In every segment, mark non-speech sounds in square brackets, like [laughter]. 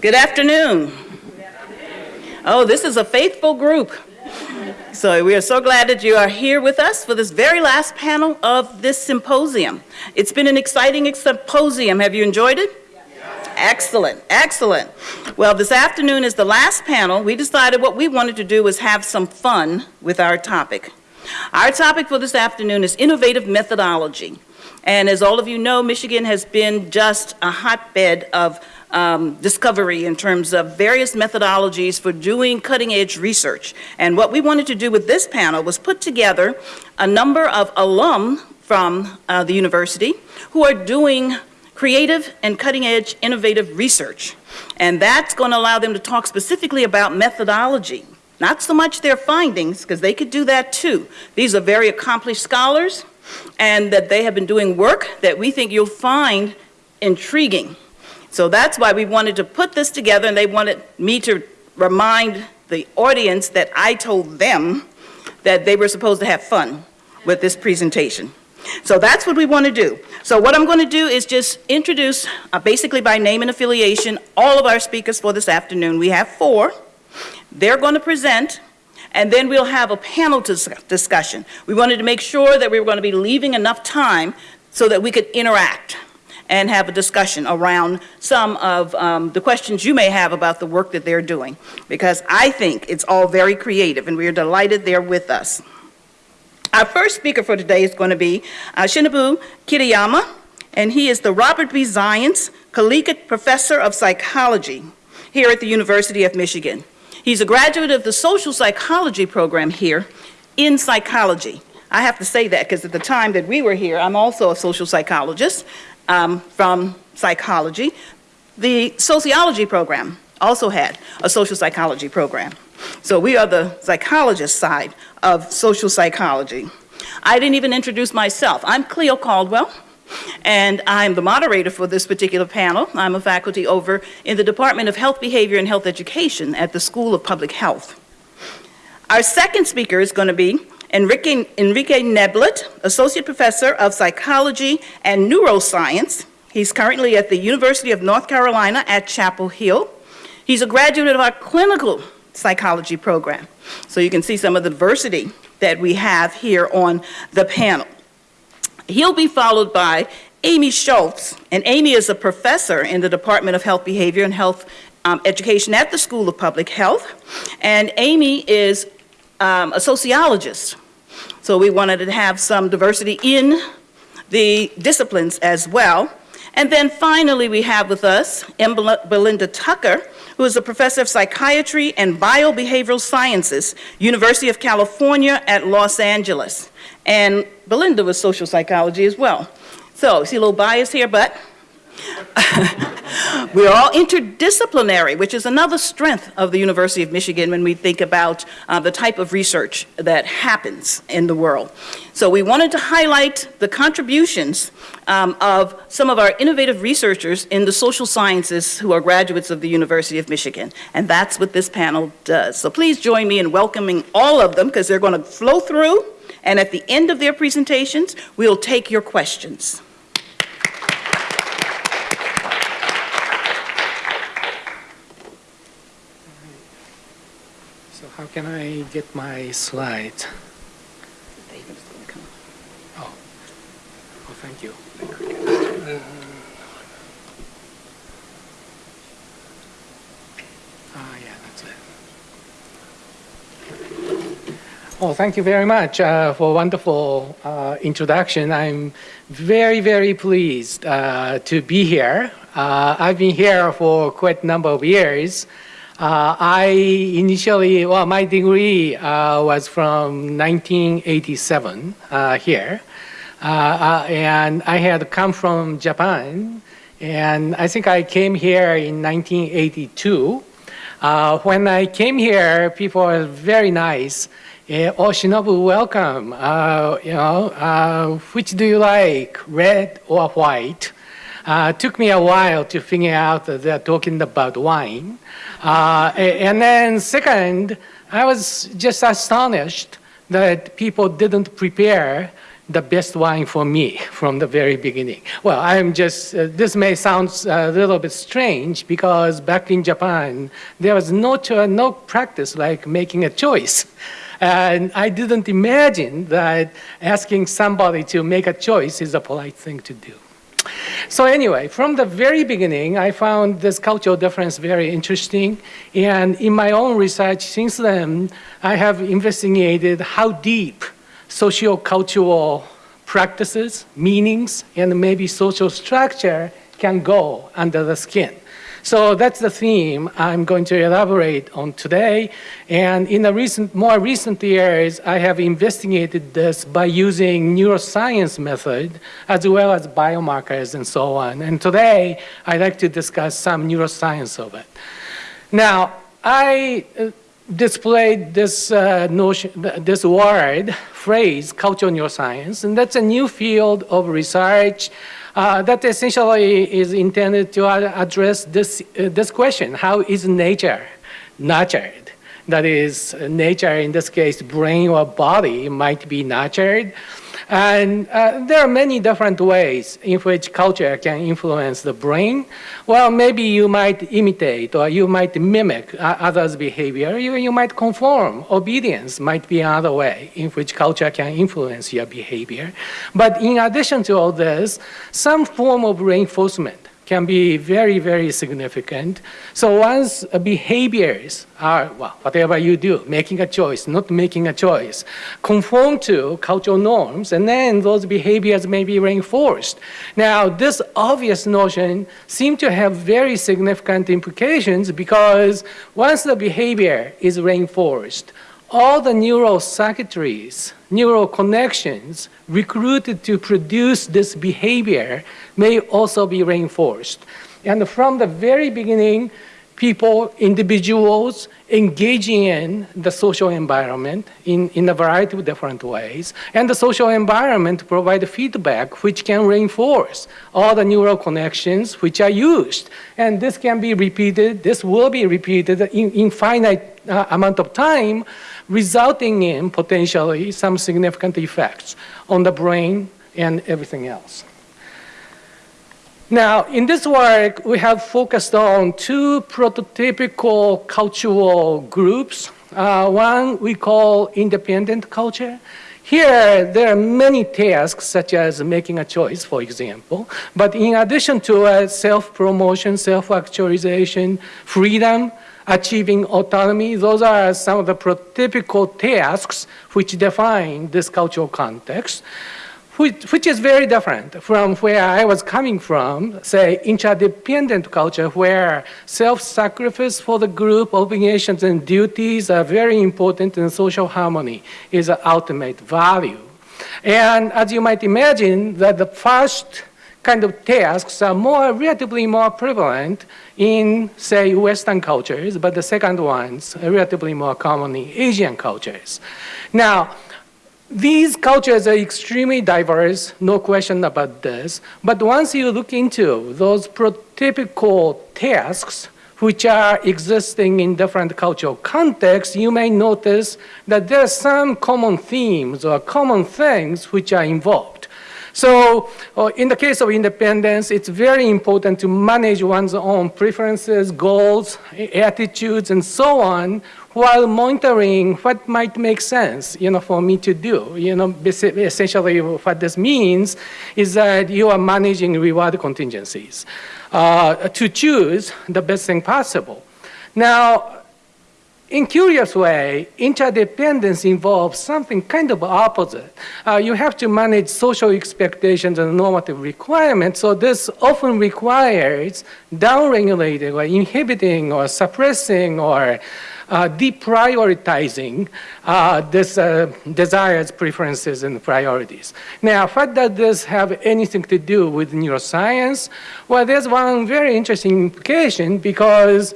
Good afternoon. Oh, this is a faithful group. So we are so glad that you are here with us for this very last panel of this symposium. It's been an exciting symposium. Have you enjoyed it? Excellent, excellent. Well, this afternoon is the last panel. We decided what we wanted to do was have some fun with our topic. Our topic for this afternoon is innovative methodology. And as all of you know, Michigan has been just a hotbed of um, discovery in terms of various methodologies for doing cutting edge research. And what we wanted to do with this panel was put together a number of alum from uh, the university who are doing creative and cutting edge innovative research. And that's going to allow them to talk specifically about methodology, not so much their findings, because they could do that too. These are very accomplished scholars and that they have been doing work that we think you'll find intriguing. So that's why we wanted to put this together and they wanted me to remind the audience that I told them that they were supposed to have fun with this presentation. So that's what we want to do. So what I'm going to do is just introduce, uh, basically by name and affiliation, all of our speakers for this afternoon. We have four. They're going to present, and then we'll have a panel dis discussion. We wanted to make sure that we were going to be leaving enough time so that we could interact and have a discussion around some of um, the questions you may have about the work that they're doing. Because I think it's all very creative and we are delighted they're with us. Our first speaker for today is going to be uh, Shinobu Kitayama, and he is the Robert B. Zajonc Collegiate Professor of Psychology here at the University of Michigan. He's a graduate of the Social Psychology program here in psychology. I have to say that because at the time that we were here, I'm also a social psychologist um, from psychology. The sociology program also had a social psychology program. So we are the psychologist side of social psychology. I didn't even introduce myself. I'm Cleo Caldwell, and I'm the moderator for this particular panel. I'm a faculty over in the Department of Health Behavior and Health Education at the School of Public Health. Our second speaker is going to be Enrique, Enrique Neblett, Associate Professor of Psychology and Neuroscience. He's currently at the University of North Carolina at Chapel Hill. He's a graduate of our clinical psychology program. So you can see some of the diversity that we have here on the panel. He'll be followed by Amy Schulz, and Amy is a professor in the Department of Health Behavior and Health um, Education at the School of Public Health. And Amy is um, a sociologist. So we wanted to have some diversity in the disciplines as well. And then finally we have with us M. Belinda Tucker, who is a professor of psychiatry and biobehavioral sciences, University of California at Los Angeles. And Belinda was social psychology as well. So, see a little bias here, but [laughs] We're all interdisciplinary, which is another strength of the University of Michigan when we think about uh, the type of research that happens in the world. So we wanted to highlight the contributions um, of some of our innovative researchers in the social sciences who are graduates of the University of Michigan. And that's what this panel does. So please join me in welcoming all of them because they're going to flow through and at the end of their presentations, we'll take your questions. How can I get my slides? Oh, oh thank you. Ah, yeah, that's it. Oh, thank you very much uh, for a wonderful uh, introduction. I'm very, very pleased uh, to be here. Uh, I've been here for quite a number of years. Uh, I initially, well, my degree uh, was from 1987 uh, here. Uh, uh, and I had come from Japan. And I think I came here in 1982. Uh, when I came here, people were very nice. oh, Shinobu, welcome. you know, which do you like, red or white? Uh, took me a while to figure out that they're talking about wine. Uh, and then second, I was just astonished that people didn't prepare the best wine for me [laughs] from the very beginning. Well, I'm just, uh, this may sound a little bit strange because back in Japan, there was no, no practice like making a choice. [laughs] And I didn't imagine that asking somebody to make a choice is a polite thing to do. So anyway, from the very beginning, I found this cultural difference very interesting. And in my own research since then, I have investigated how deep socio-cultural practices, meanings, and maybe social structure can go under the skin. So that's the theme I'm going to elaborate on today. And in the recent, more recent years, I have investigated this by using neuroscience method as well as biomarkers and so on. And today, I'd like to discuss some neuroscience of it. Now, I uh, displayed this uh, notion, this word, phrase, cultural neuroscience, and that's a new field of research uh, that essentially is intended to address this, uh, this question, how is nature nurtured? That is, nature, in this case, brain or body might be nurtured. And uh, there are many different ways in which culture can influence the brain. Well, maybe you might imitate or you might mimic uh, others' behavior. You, you might conform. Obedience might be another way in which culture can influence your behavior. But in addition to all this, some form of reinforcement can be very, very significant. So once behaviors are, well, whatever you do, making a choice, not making a choice, conform to cultural norms, and then those behaviors may be reinforced. Now, this obvious notion seems to have very significant implications because once the behavior is reinforced, all the neural circuitries, neural connections recruited to produce this behavior may also be reinforced. And from the very beginning, people, individuals engaging in the social environment in, in a variety of different ways. And the social environment provide feedback which can reinforce all the neural connections which are used. And this can be repeated, this will be repeated in infinite uh, amount of time resulting in potentially some significant effects on the brain and everything else. Now, in this work, we have focused on two prototypical cultural groups. Uh, one we call independent culture. Here, there are many tasks, such as making a choice, for example. But in addition to uh, self-promotion, self-actualization, freedom, achieving autonomy. Those are some of the prototypical tasks which define this cultural context, which, which is very different from where I was coming from, say, interdependent culture, where self-sacrifice for the group, obligations and duties are very important and social harmony is an ultimate value. And as you might imagine, that the first kind of tasks are more relatively more prevalent in, say, Western cultures, but the second ones are relatively more common in Asian cultures. Now, these cultures are extremely diverse, no question about this. But once you look into those prototypical tasks, which are existing in different cultural contexts, you may notice that there are some common themes or common things which are involved. So uh, in the case of independence, it's very important to manage one's own preferences, goals, attitudes, and so on, while monitoring what might make sense, you know, for me to do. You know, essentially what this means is that you are managing reward contingencies uh, to choose the best thing possible. Now, in curious way, interdependence involves something kind of opposite. Uh, you have to manage social expectations and normative requirements, so this often requires downregulating or inhibiting or suppressing or uh, deprioritizing uh, this uh, desires, preferences, and priorities. Now, what does this have anything to do with neuroscience? Well, there's one very interesting implication because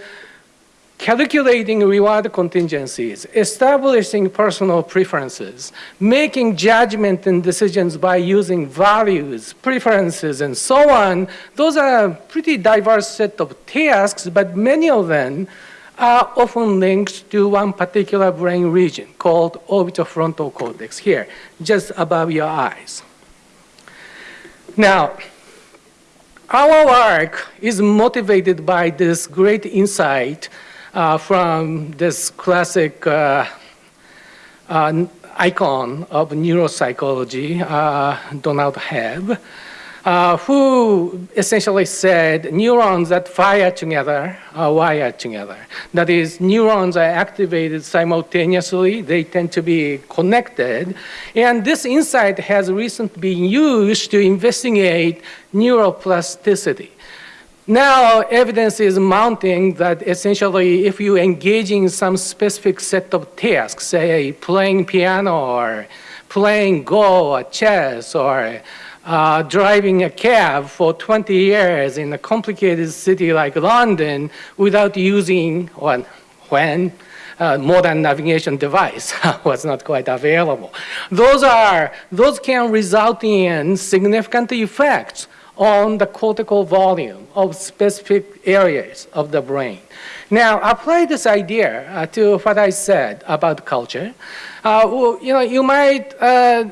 calculating reward contingencies, establishing personal preferences, making judgment and decisions by using values, preferences, and so on, those are a pretty diverse set of tasks, but many of them are often linked to one particular brain region called orbitofrontal cortex here, just above your eyes. Now, our work is motivated by this great insight from this classic uh, uh, icon of neuropsychology, uh, Donald Hebb, uh, who essentially said neurons that fire together are wired together. That is, neurons are activated simultaneously, they tend to be connected, and this insight has recently been used to investigate neuroplasticity. Now, evidence is mounting that essentially if you engage in some specific set of tasks, say playing piano or playing Go or chess or uh, driving a cab for 20 years in a complicated city like London without using, when uh, modern navigation device [laughs] was not quite available. Those are, those can result in significant effects on the cortical volume of specific areas of the brain. Now, apply this idea uh, to what I said about culture. Uh, well, you know, you might, uh,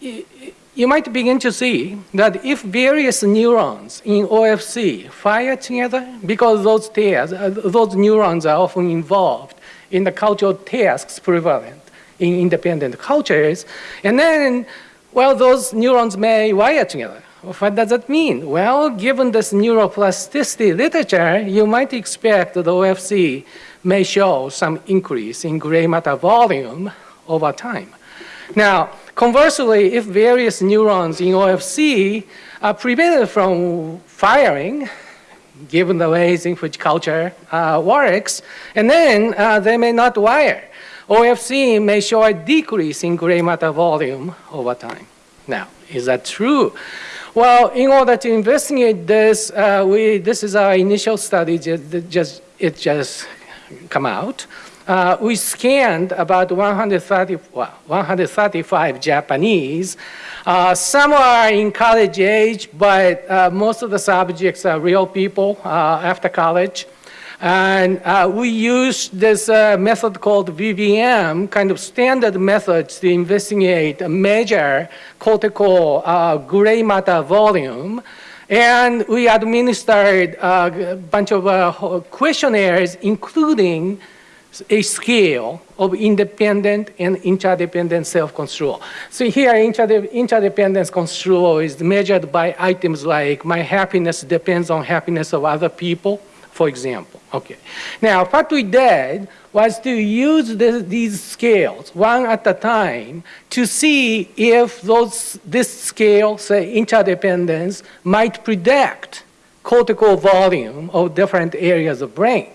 you might begin to see that if various neurons in OFC fire together, because those, tasks, uh, those neurons are often involved in the cultural tasks prevalent in independent cultures, and then, well, those neurons may wire together. What does that mean? Well, given this neuroplasticity literature, you might expect that the OFC may show some increase in gray matter volume over time. Now, Conversely, if various neurons in OFC are prevented from firing, given the ways in which culture uh, works, and then uh, they may not wire. OFC may show a decrease in gray matter volume over time. Now, is that true? Well, in order to investigate this, uh, we, this is our initial study, just, just, it just come out uh, we scanned about 130, well, 135 Japanese. Uh, some are in college age, but uh, most of the subjects are real people uh, after college. And uh, we used this uh, method called VBM, kind of standard methods to investigate, a measure cortical gray matter volume. And we administered a bunch of questionnaires, including a scale of independent and interdependent self-construal. So here, interdependence control is measured by items like my happiness depends on happiness of other people, for example. Okay. Now, what we did was to use these scales one at a time to see if those, this scale, say interdependence, might predict cortical volume of different areas of brain.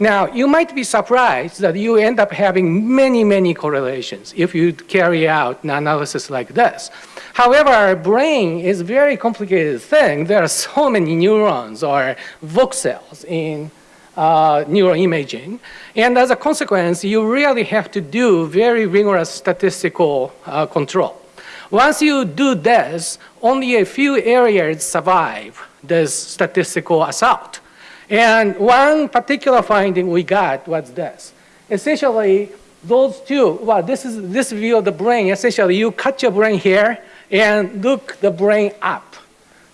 Now, you might be surprised that you end up having many, many correlations if you carry out an analysis like this. However, our brain is a very complicated thing. There are so many neurons or voxels in uh, neuroimaging. And as a consequence, you really have to do very rigorous statistical uh, control. Once you do this, only a few areas survive this statistical assault. And one particular finding we got was this. Essentially, those two, well, this is this view of the brain. Essentially, you cut your brain here and look the brain up.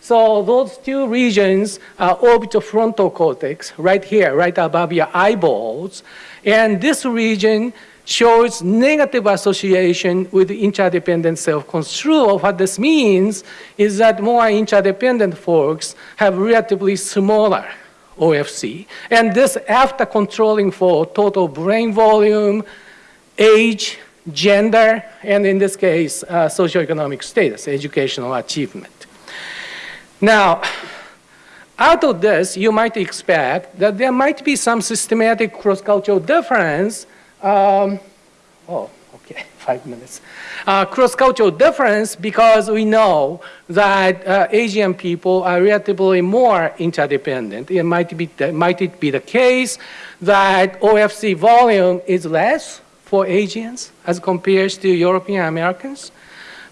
So those two regions are orbitofrontal cortex, right here, right above your eyeballs. And this region shows negative association with interdependent self-construal. What this means is that more interdependent folks have relatively smaller OFC. And this after controlling for total brain volume, age, gender, and in this case, uh, socioeconomic status, educational achievement. Now, out of this, you might expect that there might be some systematic cross-cultural difference. Um, oh, okay, [laughs] five minutes uh, cross-cultural difference because we know that uh, Asian people are relatively more interdependent. It might, be might it be the case that OFC volume is less for Asians as compared to European Americans?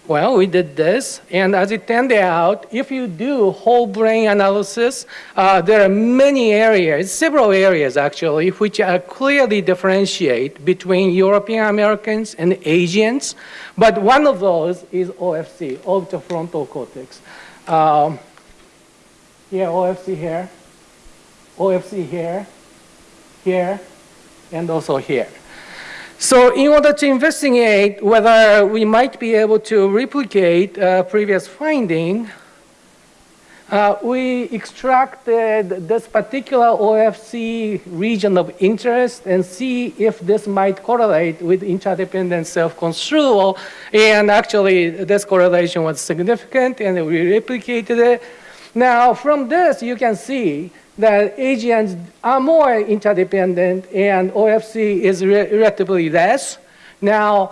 Well, we did this, and as it turned out, if you do whole brain analysis, uh, there are many areas, several areas actually, which are clearly differentiate between European Americans and Asians. But one of those is OFC, orbitofrontal cortex. Um, yeah, OFC here, OFC here, here, and also here. So in order to investigate whether we might be able to replicate uh, previous finding, uh, we extracted this particular OFC region of interest and see if this might correlate with interdependent self-construal. And actually, this correlation was significant, and we replicated it. Now, from this, you can see that Asians are more interdependent and OFC is re relatively less. Now,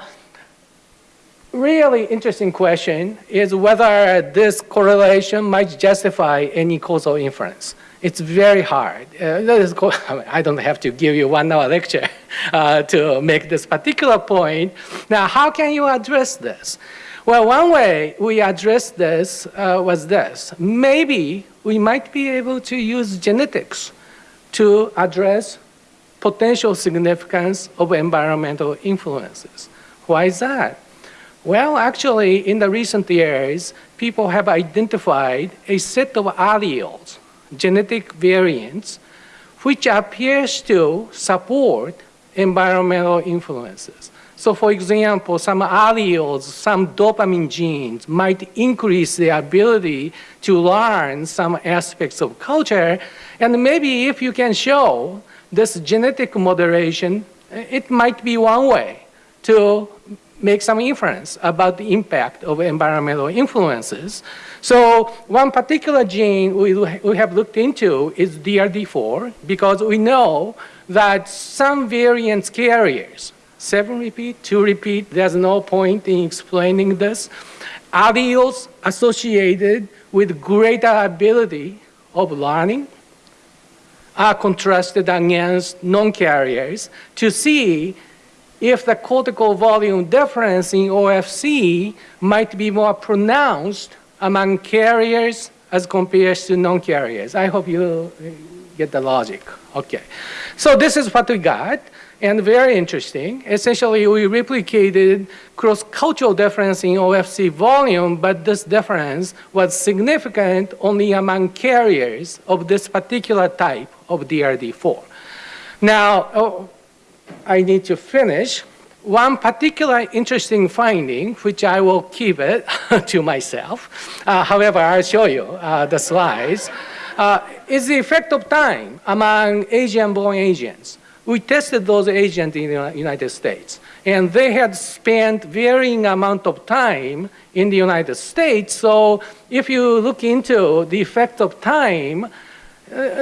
really interesting question is whether this correlation might justify any causal inference. It's very hard. Uh, [laughs] I don't have to give you one hour lecture [laughs] uh, to make this particular point. Now, how can you address this? Well, one way we addressed this uh, was this. Maybe we might be able to use genetics to address potential significance of environmental influences. Why is that? Well, actually, in the recent years, people have identified a set of alleles, genetic variants, which appears to support environmental influences. So for example, some alleles, some dopamine genes might increase the ability to learn some aspects of culture. And maybe if you can show this genetic moderation, it might be one way to make some inference about the impact of environmental influences. So one particular gene we, we have looked into is DRD4 because we know that some variants carriers seven repeat, two repeat, there's no point in explaining this. Alleles associated with greater ability of learning are contrasted against non-carriers to see if the cortical volume difference in OFC might be more pronounced among carriers as compared to non-carriers. I hope you get the logic. Okay. So this is what we got and very interesting. Essentially, we replicated cross-cultural difference in OFC volume, but this difference was significant only among carriers of this particular type of DRD4. Now, oh, I need to finish. One particular interesting finding, which I will keep it [laughs] to myself, uh, however, I'll show you uh, the slides, uh, is the effect of time among Asian-born Asians we tested those agents in the United States. And they had spent varying amount of time in the United States. So if you look into the effect of time, uh,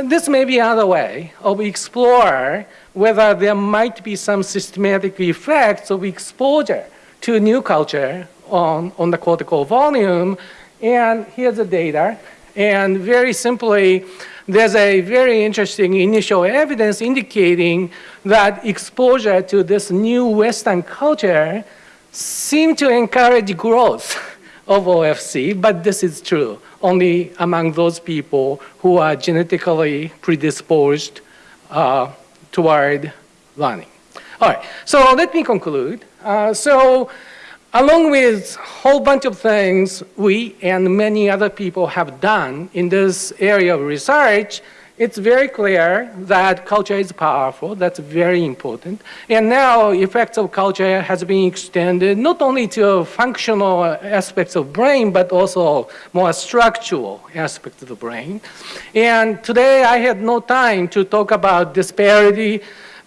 this may be another way of explore whether there might be some systematic effects of exposure to new culture on, on the cortical volume. And here's the data. And very simply, there's a very interesting initial evidence indicating that exposure to this new Western culture seemed to encourage growth [laughs] of OFC, but this is true only among those people who are genetically predisposed uh, toward learning. All right, so let me conclude. Uh, so Along with a whole bunch of things we and many other people have done in this area of research, it's very clear that culture is powerful. That's very important. And now effects of culture has been extended not only to functional aspects of brain, but also more structural aspects of the brain. And today I had no time to talk about disparity,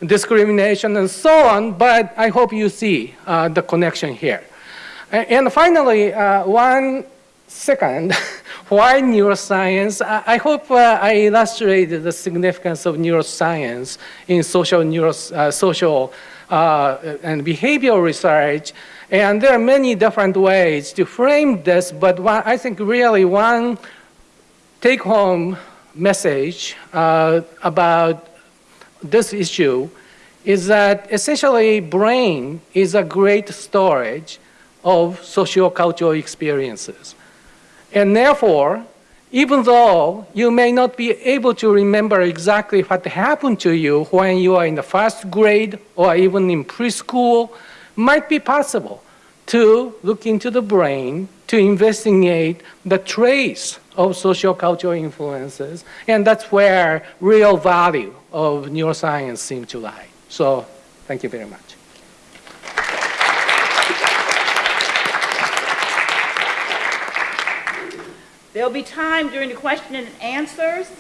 discrimination, and so on, but I hope you see uh, the connection here. And finally, uh, one second, [laughs] why neuroscience? I, hope uh, I illustrated the significance of neuroscience in social, neuro, uh, social and behavioral research. And there are many different ways to frame this, but one, I think really one take-home message uh, about this issue is that essentially brain is a great storage of socio-cultural experiences. And therefore, even though you may not be able to remember exactly what happened to you when you are in the first grade or even in preschool, might be possible to look into the brain to investigate the trace of socio-cultural influences, and that's where real value of neuroscience seems to lie. So thank you very much. There'll be time during the question and answers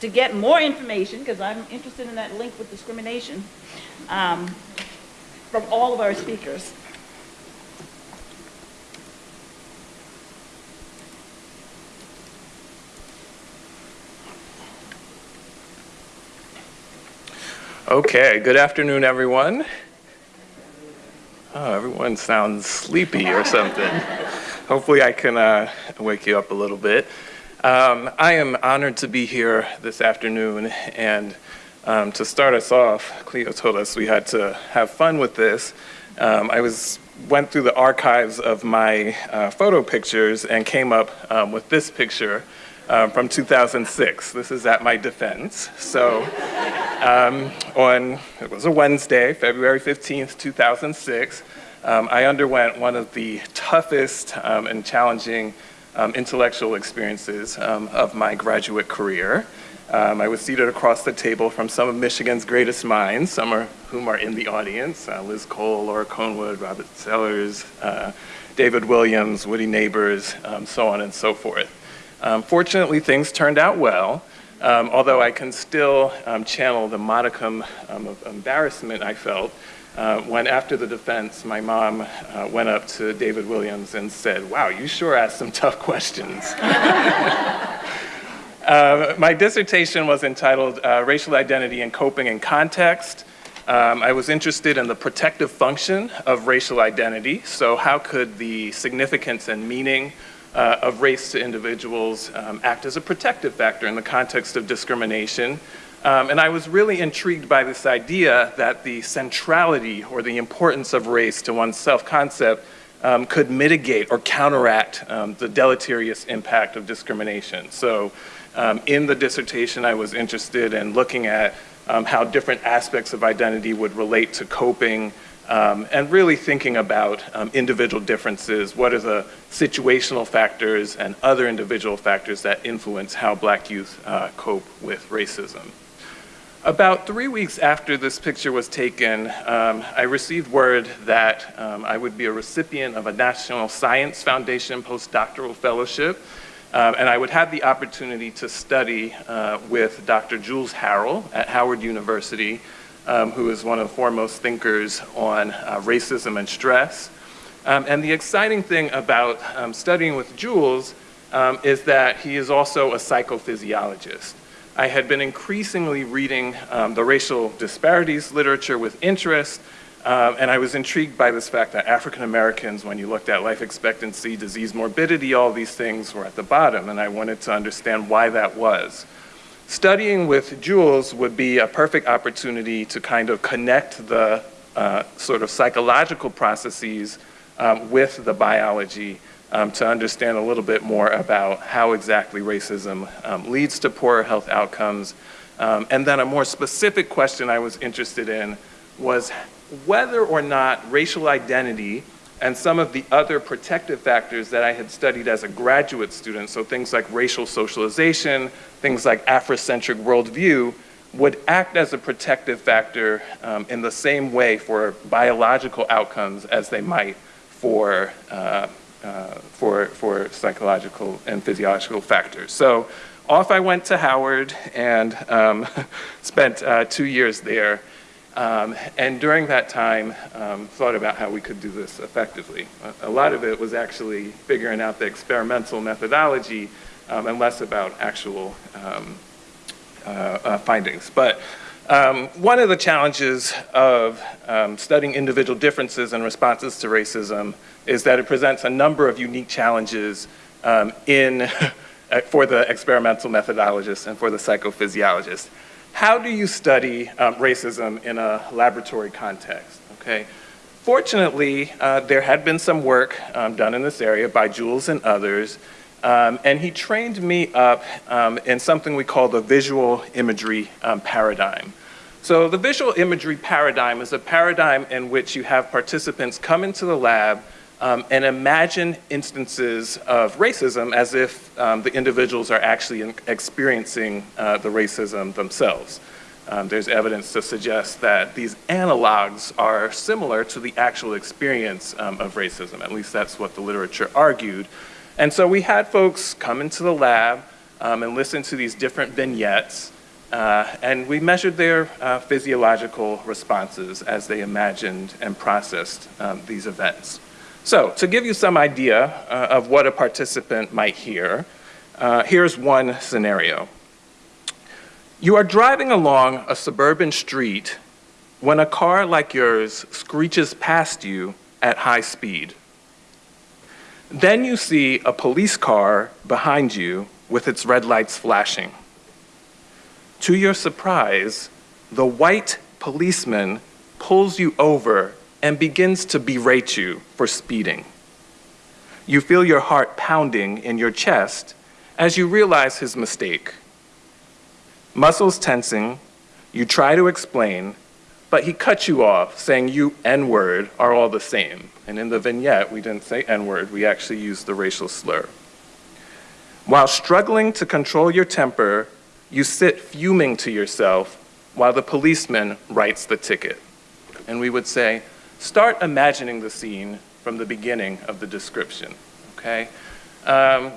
to get more information, because I'm interested in that link with discrimination, um, from all of our speakers. Okay, good afternoon, everyone. Oh, everyone sounds sleepy or something. Hopefully I can uh, wake you up a little bit. Um, I am honored to be here this afternoon and um, to start us off, Cleo told us we had to have fun with this. Um, I was went through the archives of my uh, photo pictures and came up um, with this picture um, from 2006. This is at my defense. So um, on, it was a Wednesday, February 15th, 2006, um, I underwent one of the toughest um, and challenging um, intellectual experiences um, of my graduate career. I was seated across the table from some of Michigan's greatest minds, some of whom are in the audience, uh, Liz Cole, Laura Kohn-Wood, Robert Sellers, uh, David Williams, Woody Neighbors, so on and so forth. Um, fortunately, things turned out well, um, although I can still um, channel the modicum um, of embarrassment I felt uh, when after the defense, my mom uh, went up to David Williams and said, wow, you sure asked some tough questions. uh, [laughs] my dissertation was entitled uh, Racial Identity and Coping in Context. Um, I was interested in the protective function of racial identity. So how could the significance and meaning uh, of race to individuals um, act as a protective factor in the context of discrimination. Um, and I was really intrigued by this idea that the centrality or the importance of race to one's self-concept um, could mitigate or counteract um, the deleterious impact of discrimination. So um, in the dissertation, I was interested in looking at um, how different aspects of identity would relate to coping um, and really thinking about um, individual differences, what are the situational factors and other individual factors that influence how black youth uh, cope with racism. About three weeks after this picture was taken, um, I received word that um, I would be a recipient of a National Science Foundation postdoctoral fellowship, um, and I would have the opportunity to study uh, with Dr. Jules Harrell at Howard University, um, who is one of the foremost thinkers on uh, racism and stress. Um, and the exciting thing about um, studying with Jules um, is that he is also a psychophysiologist. I had been increasingly reading um, the racial disparities literature with interest, um, and I was intrigued by this fact that African Americans, when you looked at life expectancy, disease morbidity, all these things were at the bottom, and I wanted to understand why that was. Studying with Jules would be a perfect opportunity to kind of connect the uh, sort of psychological processes um, with the biology um, to understand a little bit more about how exactly racism um, leads to poor health outcomes. Um, and then a more specific question I was interested in was whether or not racial identity and some of the other protective factors that I had studied as a graduate student, so things like racial socialization, things like Afrocentric worldview, would act as a protective factor um, in the same way for biological outcomes as they might for, uh, uh, for, for psychological and physiological factors. So off I went to Howard and um, [laughs] spent uh, two years there. Um, and during that time, um, thought about how we could do this effectively. A, a, lot of it was actually figuring out the experimental methodology um, and less about actual um, uh, uh, findings. But um, one of the challenges of um, studying individual differences and responses to racism is that it presents a number of unique challenges in, [laughs] for the experimental methodologist and for the psychophysiologist how do you study um, racism in a laboratory context, okay? Fortunately, uh, there had been some work um, done in this area by Jules and others, um, and he trained me up um, in something we call the visual imagery um, paradigm. So the visual imagery paradigm is a paradigm in which you have participants come into the lab um, and imagine instances of racism as if um, the individuals are actually experiencing uh, the racism themselves. Um, there's evidence to suggest that these analogs are similar to the actual experience um, of racism. At least that's what the literature argued. And so we had folks come into the lab um, and listen to these different vignettes, uh, and we measured their uh, physiological responses as they imagined and processed um, these events. So to give you some idea uh, of what a participant might hear, uh, here's one scenario. You are driving along a suburban street when a car like yours screeches past you at high speed. Then you see a police car behind you with its red lights flashing. To your surprise, the white policeman pulls you over and begins to berate you for speeding. You feel your heart pounding in your chest as you realize his mistake. Muscles tensing, you try to explain, but he cuts you off, saying you N-word are all the same. And in the vignette, we didn't say N-word, we actually used the racial slur. While struggling to control your temper, you sit fuming to yourself while the policeman writes the ticket. And we would say, start imagining the scene from the beginning of the description, okay? Um,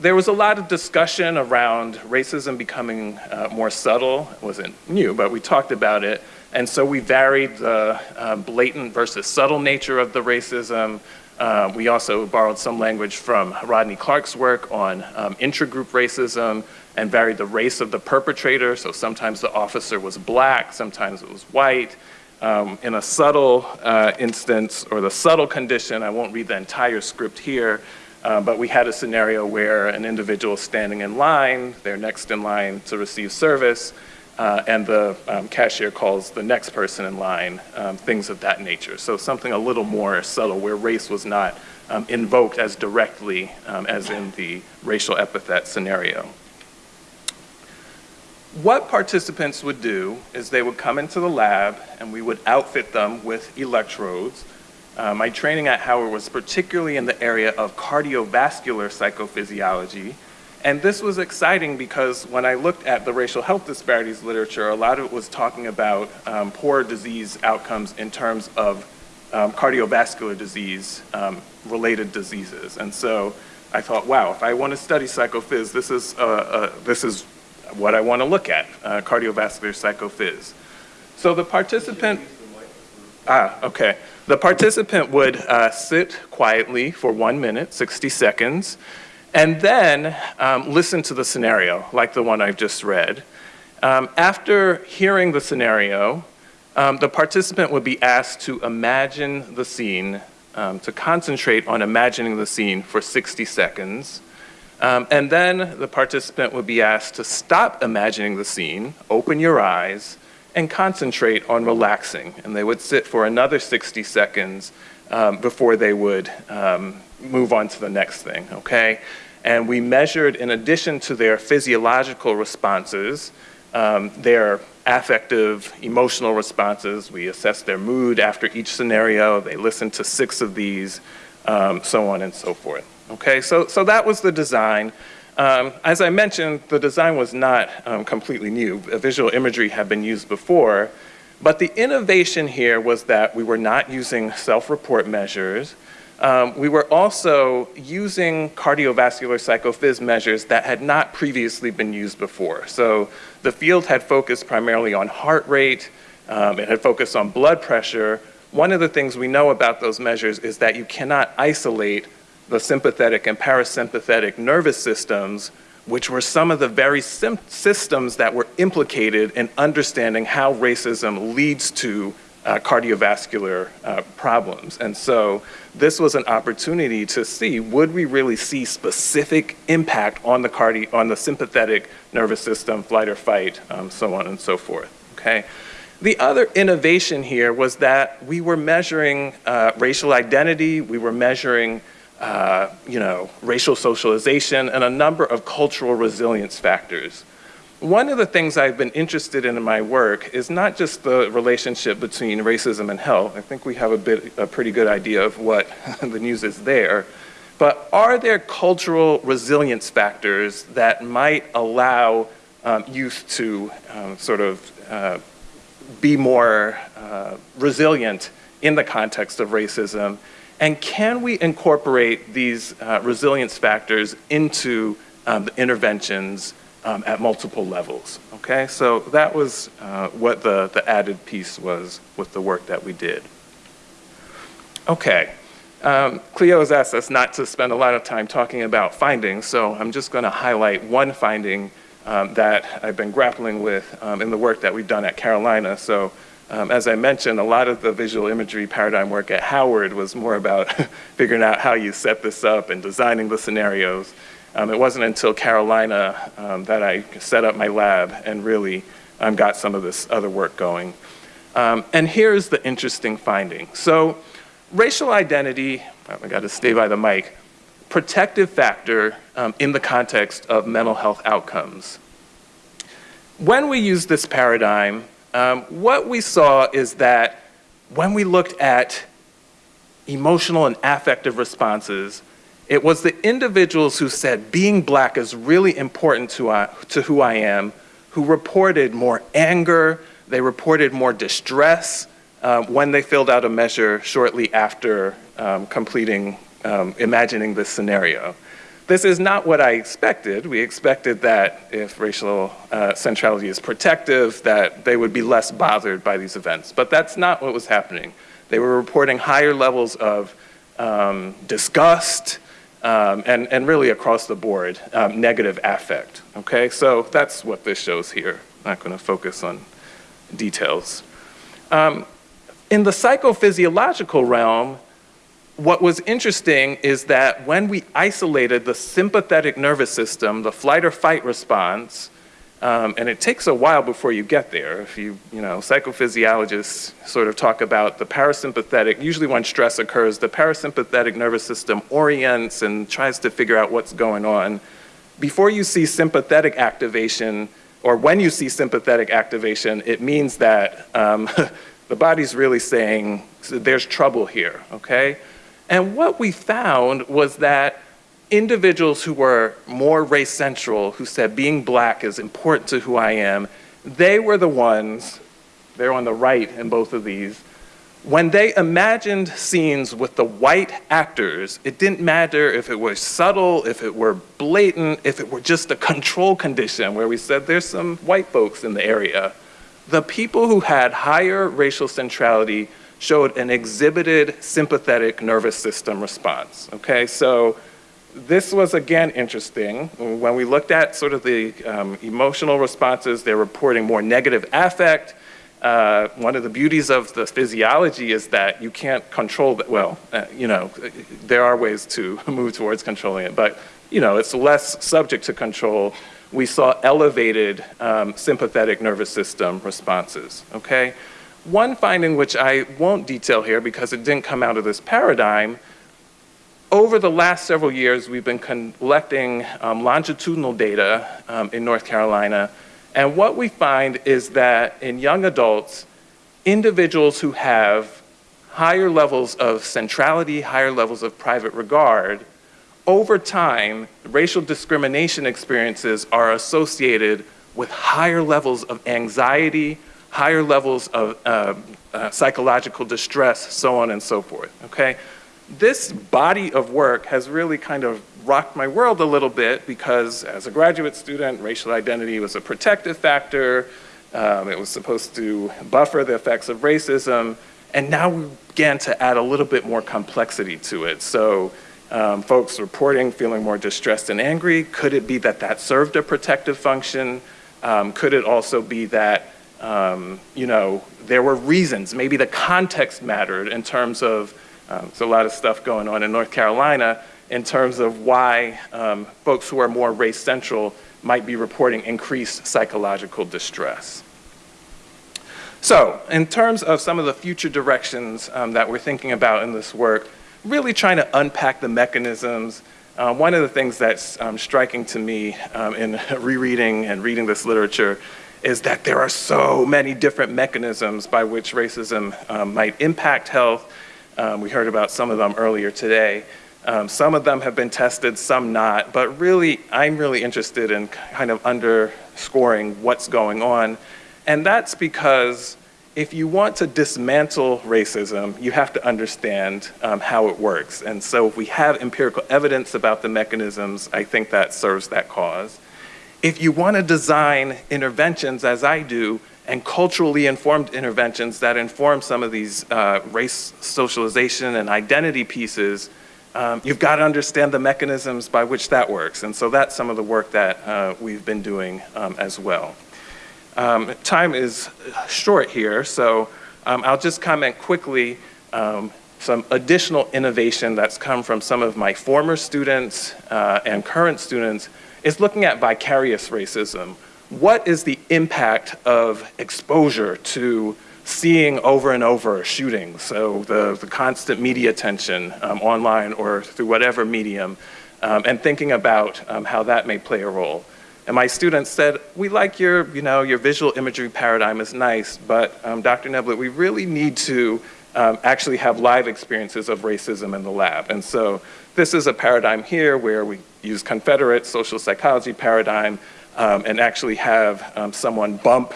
there was a lot of discussion around racism becoming uh, more subtle. It wasn't new, but we talked about it. And so we varied the uh, blatant versus subtle nature of the racism. Uh, we also borrowed some language from Rodney Clark's work on um, intragroup racism and varied the race of the perpetrator. So sometimes the officer was black, sometimes it was white. Um, in a subtle uh, instance, or the subtle condition, I won't read the entire script here, uh, but we had a scenario where an individual standing in line, they're next in line to receive service, uh, and the um, cashier calls the next person in line, um, things of that nature. So something a little more subtle where race was not um, invoked as directly um, as in the racial epithet scenario. What participants would do is they would come into the lab and we would outfit them with electrodes uh, my training at Howard was particularly in the area of cardiovascular psychophysiology. And this was exciting because when I looked at the racial health disparities literature, a lot of it was talking about um, poor disease outcomes in terms of um, cardiovascular disease um, related diseases. And so I thought, wow, if I want to study psychophys, this is, uh, uh, this is what I want to look at, uh, cardiovascular psychophys. So the participant, ah, okay. The participant would uh, sit quietly for one minute, 60 seconds, and then um, listen to the scenario, like the one I've just read. Um, after hearing the scenario, um, the participant would be asked to imagine the scene, um, to concentrate on imagining the scene for 60 seconds. Um, and then the participant would be asked to stop imagining the scene, open your eyes, and concentrate on relaxing. And they would sit for another 60 seconds um, before they would um, move on to the next thing, okay? And we measured, in addition to their physiological responses, um, their affective, emotional responses. We assessed their mood after each scenario. They listened to six of these, um, so on and so forth. Okay, so, so that was the design. Um, as I mentioned, the design was not um, completely new. Visual imagery had been used before, but the innovation here was that we were not using self-report measures. Um, we were also using cardiovascular psychophys measures that had not previously been used before. So the field had focused primarily on heart rate, um, it had focused on blood pressure. One of the things we know about those measures is that you cannot isolate the sympathetic and parasympathetic nervous systems, which were some of the very systems that were implicated in understanding how racism leads to uh, cardiovascular uh, problems. And so this was an opportunity to see, would we really see specific impact on the, cardi on the sympathetic nervous system, flight or fight, um, so on and so forth, okay? The other innovation here was that we were measuring uh, racial identity, we were measuring uh, you know, racial socialization, and a number of cultural resilience factors. One of the things I've been interested in in my work is not just the relationship between racism and health. I think we have a, bit, a pretty good idea of what [laughs] the news is there. But are there cultural resilience factors that might allow um, youth to um, sort of uh, be more uh, resilient in the context of racism? And can we incorporate these uh, resilience factors into um, the interventions um, at multiple levels, okay? So that was uh, what the, the added piece was with the work that we did. Okay, um, Cleo has asked us not to spend a lot of time talking about findings, so I'm just gonna highlight one finding um, that I've been grappling with um, in the work that we've done at Carolina. So um, as I mentioned, a lot of the visual imagery paradigm work at Howard was more about [laughs] figuring out how you set this up and designing the scenarios. Um, it wasn't until Carolina um, that I set up my lab and really um, got some of this other work going. Um, and here's the interesting finding. So racial identity, oh, I gotta stay by the mic, protective factor um, in the context of mental health outcomes. When we use this paradigm, um, what we saw is that when we looked at emotional and affective responses, it was the individuals who said being black is really important to, uh, to who I am, who reported more anger, they reported more distress uh, when they filled out a measure shortly after um, completing, um, imagining this scenario. This is not what I expected. We expected that if racial uh, centrality is protective, that they would be less bothered by these events. But that's not what was happening. They were reporting higher levels of um, disgust, um, and, and really across the board, um, negative affect, okay? So that's what this shows here. I'm not gonna focus on details. Um, in the psychophysiological realm, what was interesting is that when we isolated the sympathetic nervous system, the flight or fight response, um, and it takes a while before you get there. If you, you know, psychophysiologists sort of talk about the parasympathetic, usually when stress occurs, the parasympathetic nervous system orients and tries to figure out what's going on. Before you see sympathetic activation, or when you see sympathetic activation, it means that um, [laughs] the body's really saying, there's trouble here, okay? And what we found was that individuals who were more race central, who said being black is important to who I am, they were the ones, they're on the right in both of these, when they imagined scenes with the white actors, it didn't matter if it was subtle, if it were blatant, if it were just a control condition where we said there's some white folks in the area. The people who had higher racial centrality showed an exhibited sympathetic nervous system response, okay? So this was again interesting. When we looked at sort of the um, emotional responses, they're reporting more negative affect. Uh, one of the beauties of the physiology is that you can't control that. Well, uh, you know, there are ways to [laughs] move towards controlling it, but you know, it's less subject to control. We saw elevated um, sympathetic nervous system responses, okay? One finding which I won't detail here because it didn't come out of this paradigm over the last several years, we've been collecting um, longitudinal data um, in North Carolina, and what we find is that in young adults, individuals who have higher levels of centrality, higher levels of private regard, over time, racial discrimination experiences are associated with higher levels of anxiety, higher levels of uh, uh, psychological distress, so on and so forth, okay? this body of work has really kind of rocked my world a little bit because as a graduate student, racial identity was a protective factor. Um, it was supposed to buffer the effects of racism. And now we began to add a little bit more complexity to it. So um, folks reporting feeling more distressed and angry, could it be that that served a protective function? Um, could it also be that, um, you know, there were reasons, maybe the context mattered in terms of um, there's a lot of stuff going on in North Carolina in terms of why um, folks who are more race central might be reporting increased psychological distress. So, in terms of some of the future directions um, that we're thinking about in this work, really trying to unpack the mechanisms. Uh, one of the things that's um, striking to me um, in [laughs] rereading and reading this literature is that there are so many different mechanisms by which racism um, might impact health. Um, we heard about some of them earlier today. Um, some of them have been tested, some not, but really, I'm really interested in kind of underscoring what's going on. And that's because if you want to dismantle racism, you have to understand um, how it works. And so if we have empirical evidence about the mechanisms, I think that serves that cause. If you want to design interventions, as I do, and culturally informed interventions that inform some of these uh, race socialization and identity pieces, um, you've got to understand the mechanisms by which that works. And so that's some of the work that uh, we've been doing um, as well. Um, time is short here, so um, I'll just comment quickly um, some additional innovation that's come from some of my former students uh, and current students is looking at vicarious racism. What is the impact of exposure to seeing over and over shootings, so the, the constant media attention um, online or through whatever medium, um, and thinking about um, how that may play a role. And my students said, we like your, you know, your visual imagery paradigm is nice, but um, Dr. Neblett, we really need to um, actually have live experiences of racism in the lab. And so this is a paradigm here where we use Confederate social psychology paradigm um, and actually have um, someone bump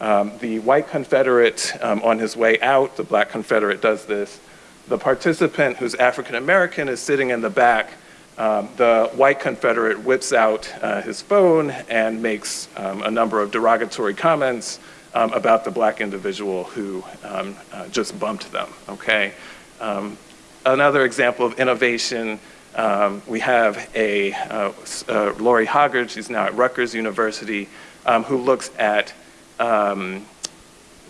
um, the white Confederate um, on his way out, the black Confederate does this. The participant who's African American is sitting in the back the white Confederate whips out uh, his phone and makes a number of derogatory comments um, about the black individual who um, uh, just bumped them, okay? Um, another example of innovation, um, we have a uh, uh, Lori Hoggard, she's now at Rutgers University, who looks at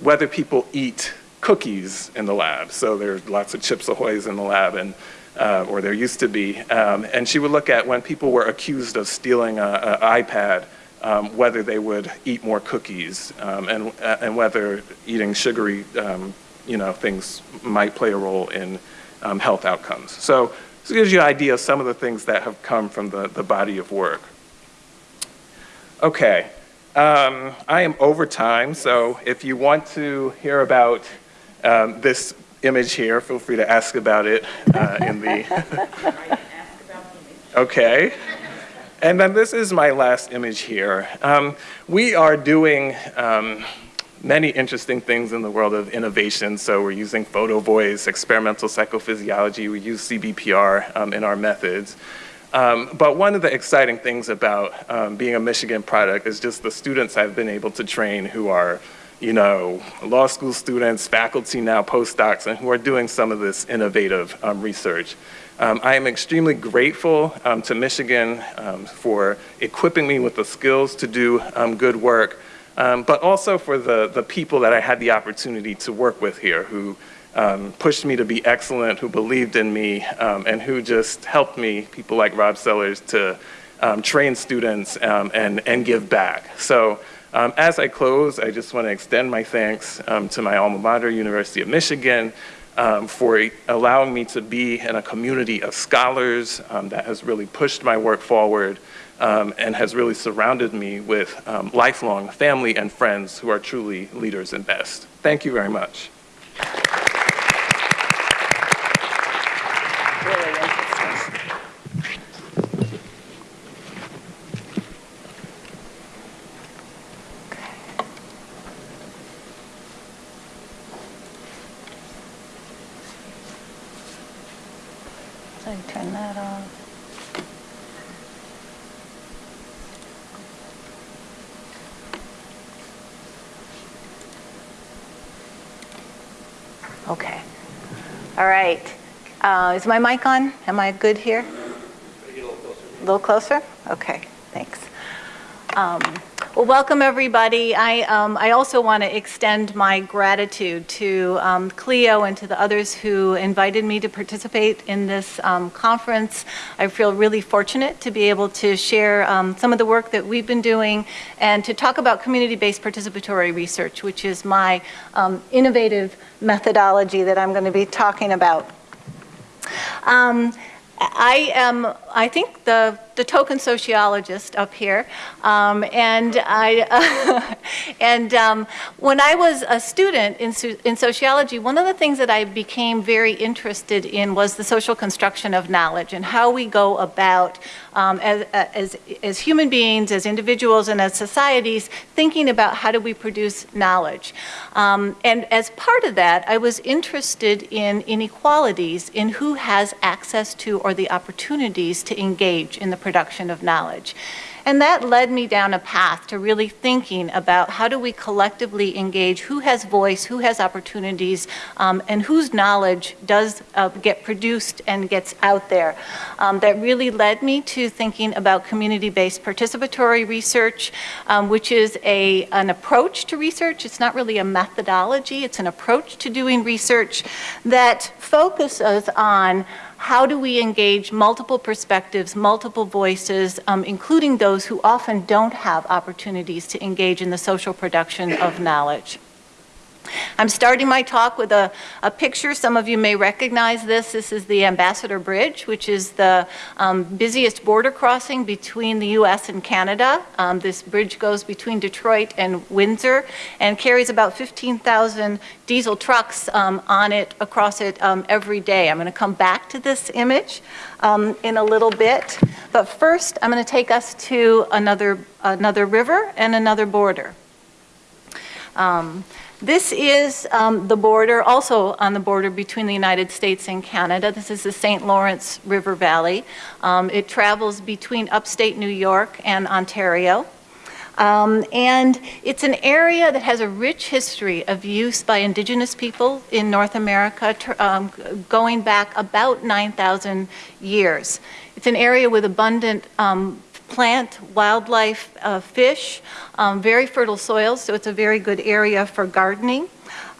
whether people eat cookies in the lab. So there's lots of Chips Ahoy's in the lab, and uh, or there used to be, um, and she would look at when people were accused of stealing an iPad, um, whether they would eat more cookies um, and, uh, and whether eating sugary um, you know, things might play a role in um, health outcomes. So this gives you an idea of some of the things that have come from the, the body of work. Okay, um, I am over time, so if you want to hear about this image here. Feel free to ask about it uh, in the. [laughs] okay. And then this is my last image here. Um, we are doing um, many interesting things in the world of innovation. So we're using photo voice, experimental psychophysiology. We use CBPR um, in our methods. Um, but one of the exciting things about um, being a Michigan product is just the students I've been able to train who are you know, law school students, faculty now, postdocs, and who are doing some of this innovative um, research. Um, I am extremely grateful um, to Michigan um, for equipping me with the skills to do um, good work, um, but also for the, the people that I had the opportunity to work with here who pushed me to be excellent, who believed in me, and who just helped me, people like Rob Sellers, to train students and, and give back. So um, as I close, I just want to extend my thanks um, to my alma mater, University of Michigan, um, for allowing me to be in a community of scholars um, that has really pushed my work forward um, and has really surrounded me with um, lifelong family and friends who are truly leaders and best. Thank you very much. Okay. All right. Uh, is my mic on? Am I good here? A little closer. Okay, thanks. Um, Well, welcome, everybody. I, um, I also want to extend my gratitude to um, Cleo and to the others who invited me to participate in this um, conference. I feel really fortunate to be able to share um, some of the work that we've been doing and to talk about community-based participatory research, which is my um, innovative methodology that I'm going to be talking about. Um, I am, I think, the, the token sociologist up here. Um, and I, [laughs] and um, when I was a student in, in sociology, one of the things that I became very interested in was the social construction of knowledge and how we go about um, as, as, as human beings, as individuals, and as societies, thinking about how do we produce knowledge. Um, and as part of that, I was interested in inequalities in who has access to or the opportunities to engage in the production of knowledge. And that led me down a path to really thinking about how do we collectively engage, who has voice, who has opportunities, um, and whose knowledge does uh, get produced and gets out there. Um, that really led me to thinking about community-based participatory research, um, which is a, an approach to research. It's not really a methodology, it's an approach to doing research that focuses on how do we engage multiple perspectives, multiple voices, um, including those who often don't have opportunities to engage in the social production of knowledge. I'm starting my talk with a, a picture. Some of you may recognize this. This is the Ambassador Bridge, which is the um, busiest border crossing between the U.S. and Canada. Um, this bridge goes between Detroit and Windsor and carries about 15,000 diesel trucks um, on it, across it um, every day. I'm going to come back to this image um, in a little bit. But first, I'm going to take us to another, another river and another border. This is um, the border, also on the border between the United States and Canada. This is the St. Lawrence River Valley. Um, it travels between upstate New York and Ontario. Um, and it's an area that has a rich history of use by indigenous people in North America, um, going back about 9,000 years. It's an area with abundant um, plant, wildlife, uh, fish, um, very fertile soils, so it's a very good area for gardening.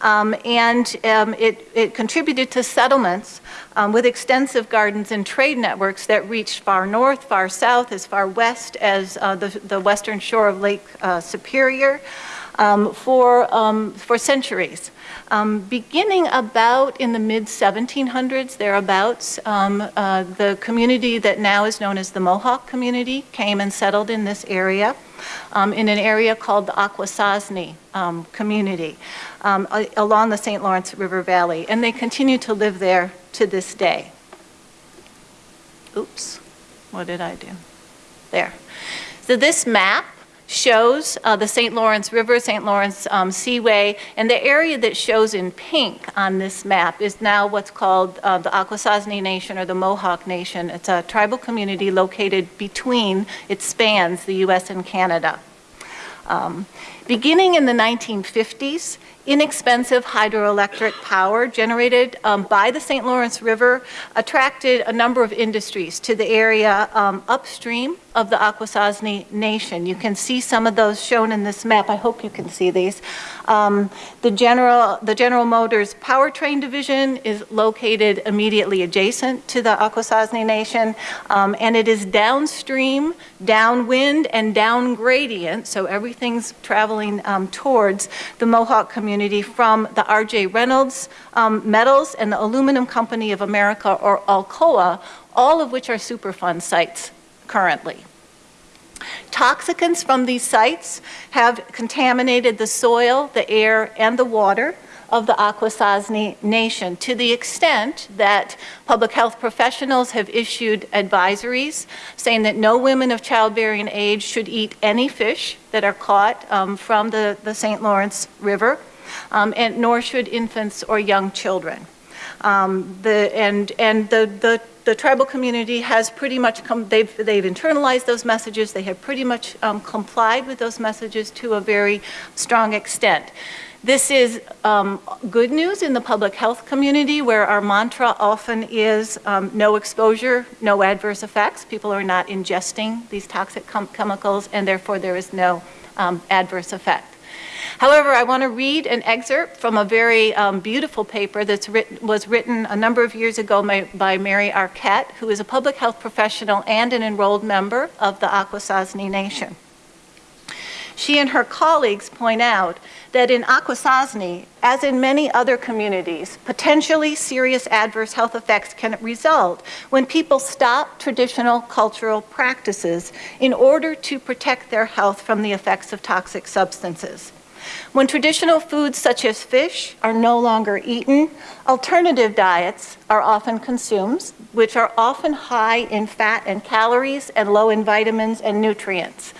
Um, and um, it, it, contributed to settlements um, with extensive gardens and trade networks that reached far north, far south, as far west as uh, the, the western shore of Lake uh, Superior um, for, um, for centuries. Um, beginning about in the mid 1700s, thereabouts, um, uh, the community that now is known as the Mohawk community came and settled in this area, um, in an area called the Akwesasne um, community um, along the St. Lawrence River Valley, and they continue to live there to this day. Oops, what did I do? There. So this map shows uh, the St. Lawrence River, St. Lawrence um, Seaway, and the area that shows in pink on this map is now what's called uh, the Akwesasne Nation or the Mohawk Nation. It's a tribal community located between, it spans the US and Canada. Um, beginning in the 1950s, inexpensive hydroelectric power generated um, by the St. Lawrence River attracted a number of industries to the area um, upstream of the Akwesasne Nation. You can see some of those shown in this map. I hope you can see these. Um, the, General, the General Motors powertrain division is located immediately adjacent to the Akwesasne Nation, um, and it is downstream, downwind, and down gradient, so everything's traveling um, towards the Mohawk community from the R.J. Reynolds um, Metals and the Aluminum Company of America, or Alcoa, all of which are Superfund sites currently. Toxicants from these sites have contaminated the soil, the air, and the water of the Akwesasne Nation to the extent that public health professionals have issued advisories saying that no women of childbearing age should eat any fish that are caught um, from the, the St. Lawrence River, um, and nor should infants or young children. Um, the, and and the, the, the, tribal community has pretty much come, they've, they've internalized those messages, they have pretty much um, complied with those messages to a very strong extent. This is um, good news in the public health community where our mantra often is um, no exposure, no adverse effects. People are not ingesting these toxic chemicals and therefore there is no um, adverse effect. However, I want to read an excerpt from a very um, beautiful paper that was written a number of years ago by, by, Mary Arquette, who is a public health professional and an enrolled member of the Akwesasne Nation. She and her colleagues point out that in Akwesasne, as in many other communities, potentially serious adverse health effects can result when people stop traditional cultural practices in order to protect their health from the effects of toxic substances. When traditional foods such as fish are no longer eaten, alternative diets are often consumed, which are often high in fat and calories and low in vitamins and nutrients.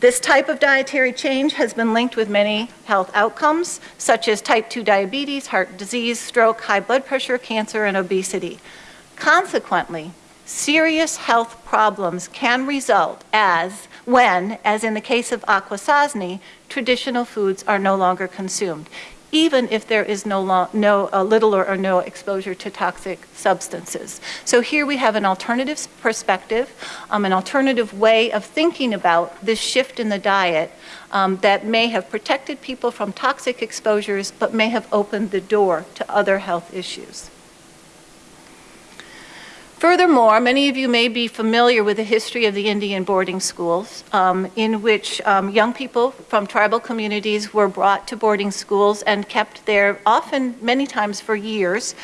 This type of dietary change has been linked with many health outcomes, such as type 2 diabetes, heart disease, stroke, high blood pressure, cancer, and obesity. Consequently, serious health problems can result as when, as in the case of Akwesasne, traditional foods are no longer consumed, even if there is no, no little or, or no exposure to toxic substances. So here we have an alternative perspective, um, an alternative way of thinking about this shift in the diet um, that may have protected people from toxic exposures, but may have opened the door to other health issues. Furthermore, many of you may be familiar with the history of the Indian boarding schools, um, in which um, young people from tribal communities were brought to boarding schools and kept there often, many times for years,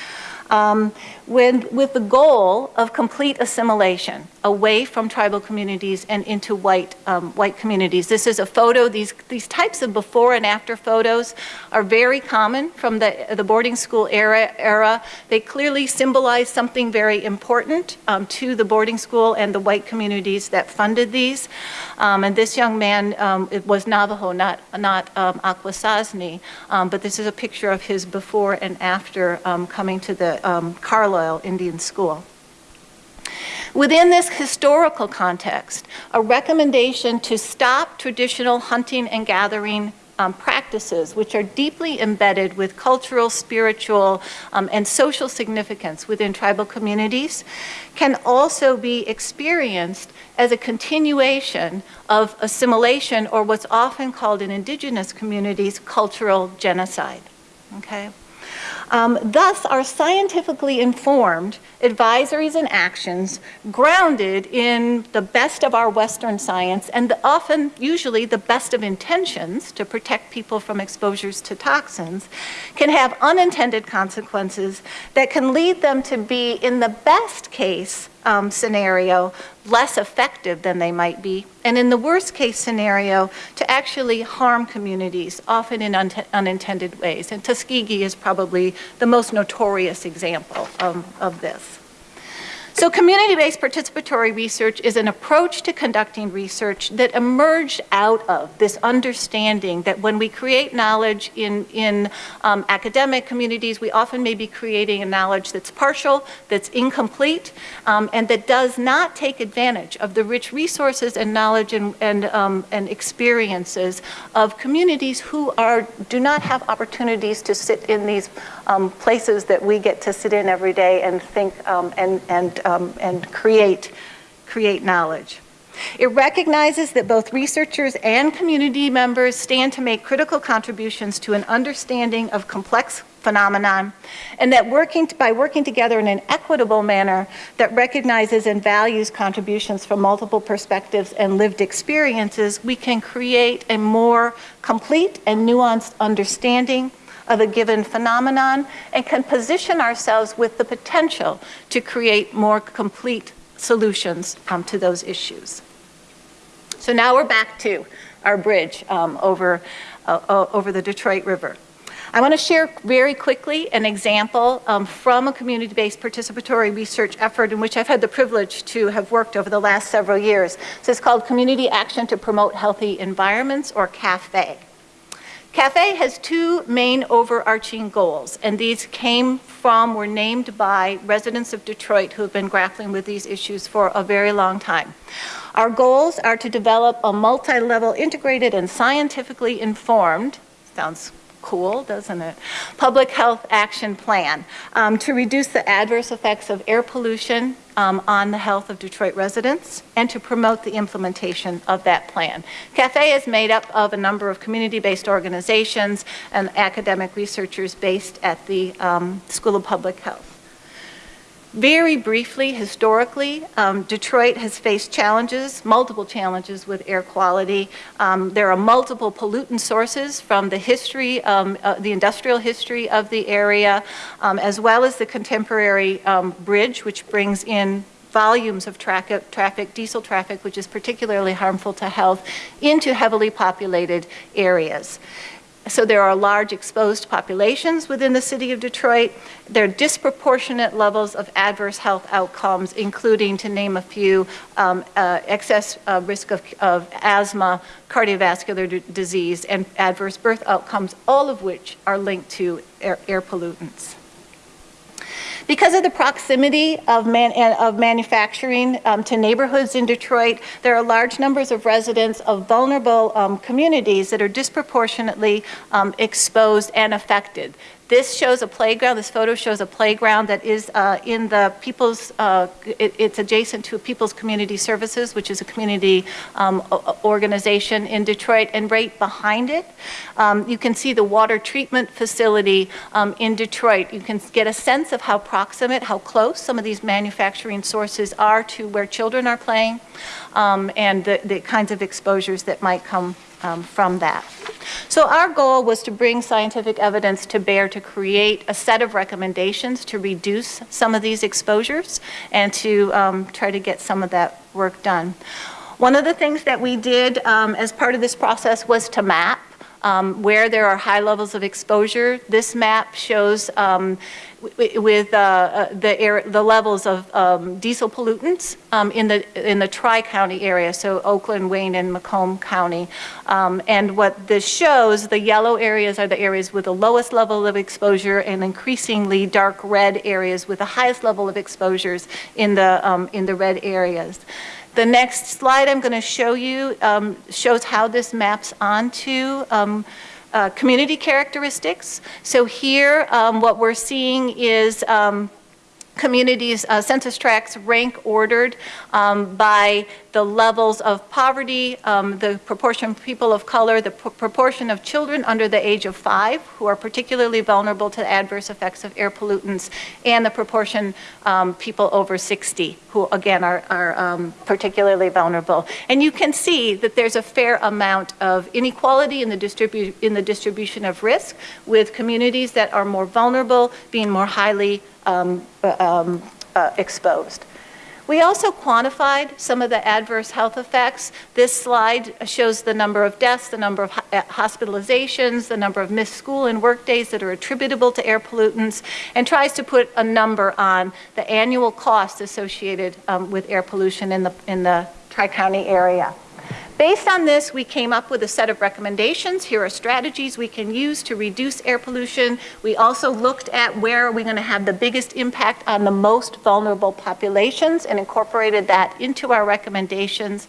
um, when, with the goal of complete assimilation away from tribal communities and into white, um, white communities. This is a photo, these, these types of before and after photos are very common from the, the boarding school era, era. They clearly symbolize something very important um, to the boarding school and the white communities that funded these. Um, and this young man um, it was Navajo, not, not um, Akwesasne, um, but this is a picture of his before and after coming to the Carlisle Indian School. Within this historical context, a recommendation to stop traditional hunting and gathering um, practices, which are deeply embedded with cultural, spiritual, um, and social significance within tribal communities, can also be experienced as a continuation of assimilation or what's often called in indigenous communities cultural genocide. Okay? Um, thus, our scientifically informed advisories and actions grounded in the best of our Western science and the, often, usually, the best of intentions to protect people from exposures to toxins can have unintended consequences that can lead them to be, in the best case, um, scenario less effective than they might be, and in the worst case scenario, to actually harm communities, often in un unintended ways. And Tuskegee is probably the most notorious example of, of this. So community-based participatory research is an approach to conducting research that emerged out of this understanding that when we create knowledge in, in um, academic communities, we often may be creating a knowledge that's partial, that's incomplete, um, and that does not take advantage of the rich resources and knowledge and, and, um, and experiences of communities who are, do not have opportunities to sit in these um, places that we get to sit in every day and think um, and, and, um, and create, create knowledge. It recognizes that both researchers and community members stand to make critical contributions to an understanding of complex phenomenon, and that working by working together in an equitable manner that recognizes and values contributions from multiple perspectives and lived experiences, we can create a more complete and nuanced understanding of a given phenomenon and can position ourselves with the potential to create more complete solutions um, to those issues. So now we're back to our bridge um, over, uh, over the Detroit River. I want to share very quickly an example um, from a community-based participatory research effort in which I've had the privilege to have worked over the last several years. So it's called Community Action to Promote Healthy Environments, or CAPHE. CAPHE has two main overarching goals, and these came from, were named by residents of Detroit who have been grappling with these issues for a very long time. Our goals are to develop a multi-level integrated and scientifically informed, sounds cool, doesn't it? Public Health Action Plan um, to reduce the adverse effects of air pollution um, on the health of Detroit residents and to promote the implementation of that plan. CAPHE is made up of a number of community-based organizations and academic researchers based at the um, School of Public Health. Very briefly, historically, um, Detroit has faced challenges, multiple challenges with air quality. Um, there are multiple pollutant sources from the history, um, uh, the industrial history of the area, um, as well as the contemporary um, bridge, which brings in volumes of traffic, traffic, diesel traffic, which is particularly harmful to health, into heavily populated areas. So there are large exposed populations within the city of Detroit. There are disproportionate levels of adverse health outcomes, including, to name a few, um, uh, excess uh, risk of, of, asthma, cardiovascular disease, and adverse birth outcomes, all of which are linked to air, air pollutants. Because of the proximity of, man, of manufacturing um, to neighborhoods in Detroit, there are large numbers of residents of vulnerable um, communities that are disproportionately um, exposed and affected. This shows a playground, this photo shows a playground that is uh, in the People's, uh, it, it's adjacent to People's Community Services, which is a community um, organization in Detroit, and right behind it, um, you can see the water treatment facility um, in Detroit. You can get a sense of how proximate, how close some of these manufacturing sources are to where children are playing, um, and the, the kinds of exposures that might come um, from that. So our goal was to bring scientific evidence to bear to create a set of recommendations to reduce some of these exposures and to um, try to get some of that work done. One of the things that we did um, as part of this process was to map um, where there are high levels of exposure. This map shows um, with uh, uh, the, air, the levels of um, diesel pollutants um, in the in the tri-county area, so Oakland, Wayne, and Macomb County. Um, and what this shows, the yellow areas are the areas with the lowest level of exposure, and increasingly dark red areas with the highest level of exposures in the um, in the red areas. The next slide I'm going to show you um, shows how this maps onto um, uh, community characteristics. So here, um, what we're seeing is um, communities, uh, census tracts rank ordered um, by the levels of poverty, um, the proportion of people of color, the proportion of children under the age of five who are particularly vulnerable to the adverse effects of air pollutants, and the proportion um, people over 60 who again are, are um, particularly vulnerable. And you can see that there's a fair amount of inequality in the, distribu in the distribution of risk with communities that are more vulnerable being more highly um, uh, um, uh, exposed. We also quantified some of the adverse health effects. This slide shows the number of deaths, the number of uh, hospitalizations, the number of missed school and work days that are attributable to air pollutants, and tries to put a number on the annual cost associated um, with air pollution in the, in the Tri-County area. Based on this, we came up with a set of recommendations. Here are strategies we can use to reduce air pollution. We also looked at where are we going to have the biggest impact on the most vulnerable populations and incorporated that into our recommendations.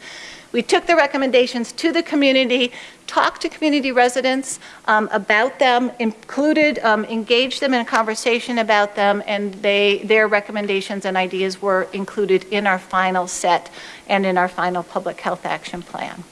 We took the recommendations to the community, talked to community residents um, about them, included, um, engaged them in a conversation about them, and they, their recommendations and ideas were included in our final set and in our final public health action plan.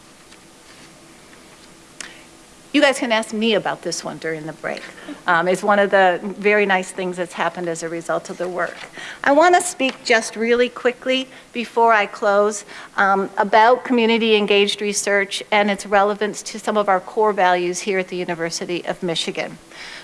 You guys can ask me about this one during the break. Um, it's one of the very nice things that's happened as a result of the work. I want to speak just really quickly before I close um, about community engaged research and its relevance to some of our core values here at the University of Michigan.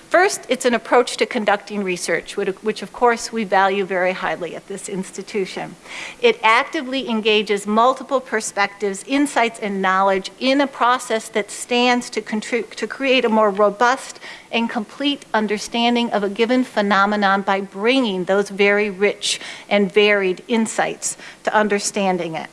First, it's an approach to conducting research, which of course we value very highly at this institution. It actively engages multiple perspectives, insights, and knowledge in a process that stands to, to create a more robust and complete understanding of a given phenomenon by bringing those very rich and varied insights to understanding it.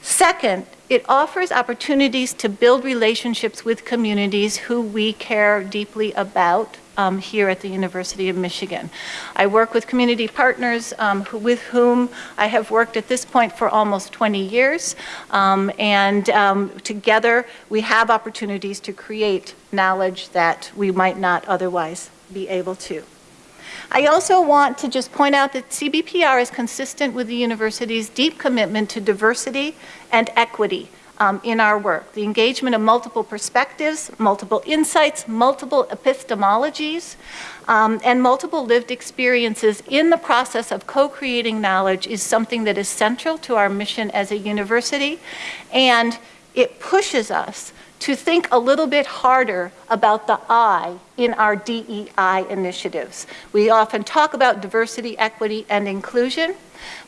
Second, it offers opportunities to build relationships with communities who we care deeply about um, here at the University of Michigan. I work with community partners um, who, with whom I have worked at this point for almost 20 years, um, and um, together we have opportunities to create knowledge that we might not otherwise be able to. I also want to just point out that CBPR is consistent with the university's deep commitment to diversity and equity um, in our work. The engagement of multiple perspectives, multiple insights, multiple epistemologies, um, and multiple lived experiences in the process of co-creating knowledge is something that is central to our mission as a university, and it pushes us to think a little bit harder about the I in our DEI initiatives. We often talk about diversity, equity, and inclusion,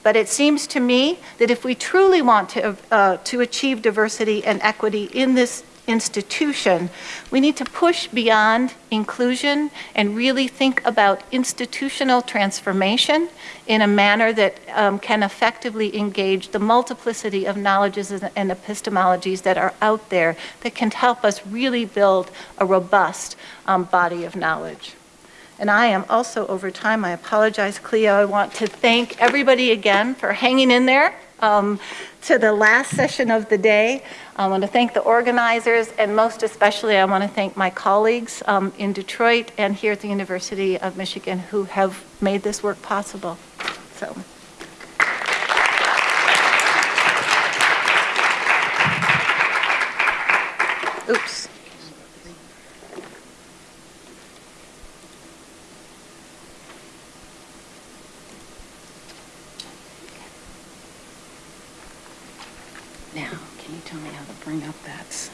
but it seems to me that if we truly want to, uh, to achieve diversity and equity in this institution, we need to push beyond inclusion and really think about institutional transformation in a manner that um, can effectively engage the multiplicity of knowledges and epistemologies that are out there that can help us really build a robust um, body of knowledge. And I am also over time. I apologize, Cleo. I want to thank everybody again for hanging in there um, to the last session of the day. I want to thank the organizers, and most especially, I want to thank my colleagues um, in Detroit and here at the University of Michigan who have made this work possible. So. Oops. Now, can you tell me how to bring up that?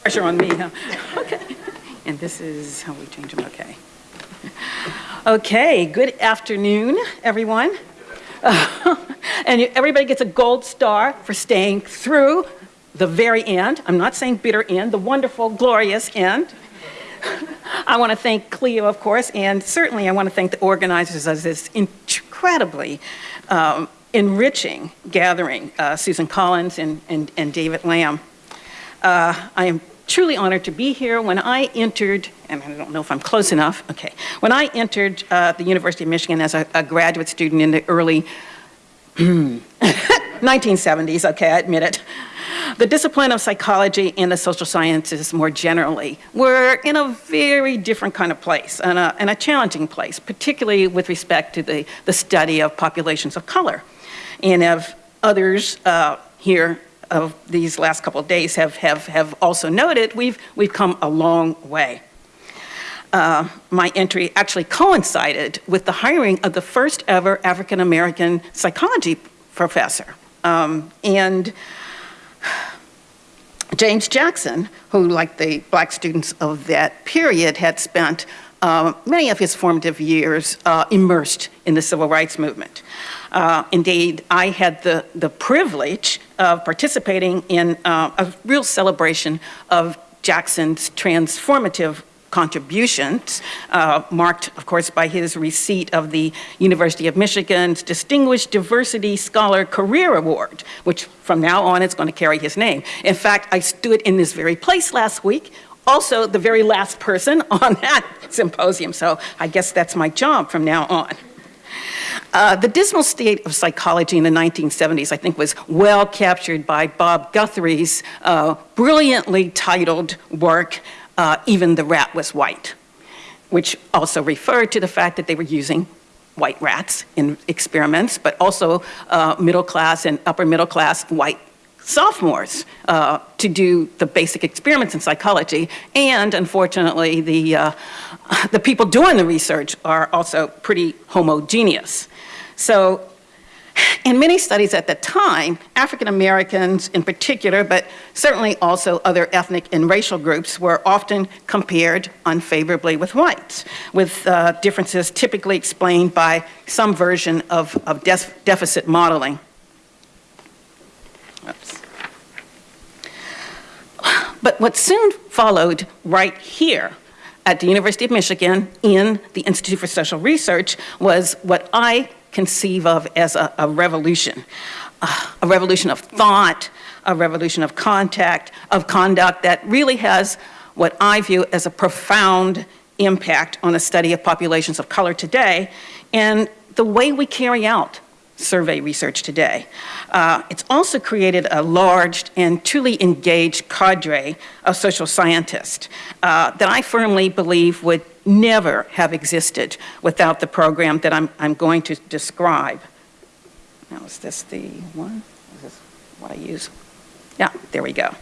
Pressure on me, huh? And this is how we change them, okay. Okay, good afternoon, everyone. [laughs] And everybody gets a gold star for staying through the very end. I'm not saying bitter end, the wonderful, glorious end. [laughs] I want to thank Cleo, of course, and certainly I want to thank the organizers of this incredibly um, enriching gathering, uh, Susan Collins and and and David Lam. Uh, I am truly honored to be here. When I entered, and I don't know if I'm close enough, okay. When I entered uh, the University of Michigan as a, a graduate student in the early [clears throat] 1970s, okay, I admit it, the discipline of psychology and the social sciences more generally were in a very different kind of place and a, and a challenging place, particularly with respect to the, the study of populations of color. And of others uh, here of these last couple of days have, have, have also noted, we've, we've come a long way. Uh, my entry actually coincided with the hiring of the first ever African American psychology professor. Um, and James Jackson, who, like the black students of that period, had spent uh, many of his formative years uh, immersed in the civil rights movement. Uh, indeed, I had the, the privilege of participating in uh, a real celebration of Jackson's transformative contributions, uh, marked, of course, by his receipt of the University of Michigan's Distinguished Diversity Scholar Career Award, which from now on is going to carry his name. In fact, I stood in this very place last week, also the very last person [laughs] on that symposium, so I guess that's my job from now on. Uh, the dismal state of psychology in the 1970s, I think, was well captured by Bob Guthrie's uh, brilliantly titled work, uh, Even the Rat Was White, which also referred to the fact that they were using white rats in experiments, but also uh, middle class and upper middle class white sophomores uh, to do the basic experiments in psychology. And unfortunately, the, uh, the people doing the research are also pretty homogeneous. So in many studies at the time, African Americans in particular, but certainly also other ethnic and racial groups were often compared unfavorably with whites, with uh, differences typically explained by some version of, of def deficit modeling. Oops. But what soon followed right here at the University of Michigan in the Institute for Social Research was what I conceive of as a, a revolution. Uh, a revolution of thought, a revolution of contact, of conduct that really has what I view as a profound impact on the study of populations of color today and the way we carry out survey research today. Uh, it's also created a large and truly engaged cadre of social scientists uh, that I firmly believe would never have existed without the program that I'm, I'm going to describe. Now, is this the one? Is this what I use? Yeah, there we go.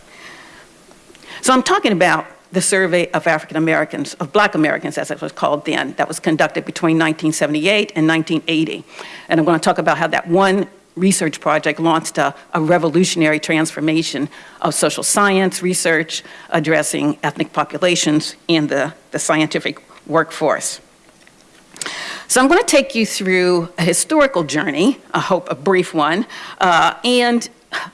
So I'm talking about the survey of African Americans, of black Americans as it was called then, that was conducted between 1978 and 1980. And I'm going to talk about how that one research project launched a, a, revolutionary transformation of social science research addressing ethnic populations in the, the scientific workforce. So I'm going to take you through a historical journey, I hope a brief one, uh, and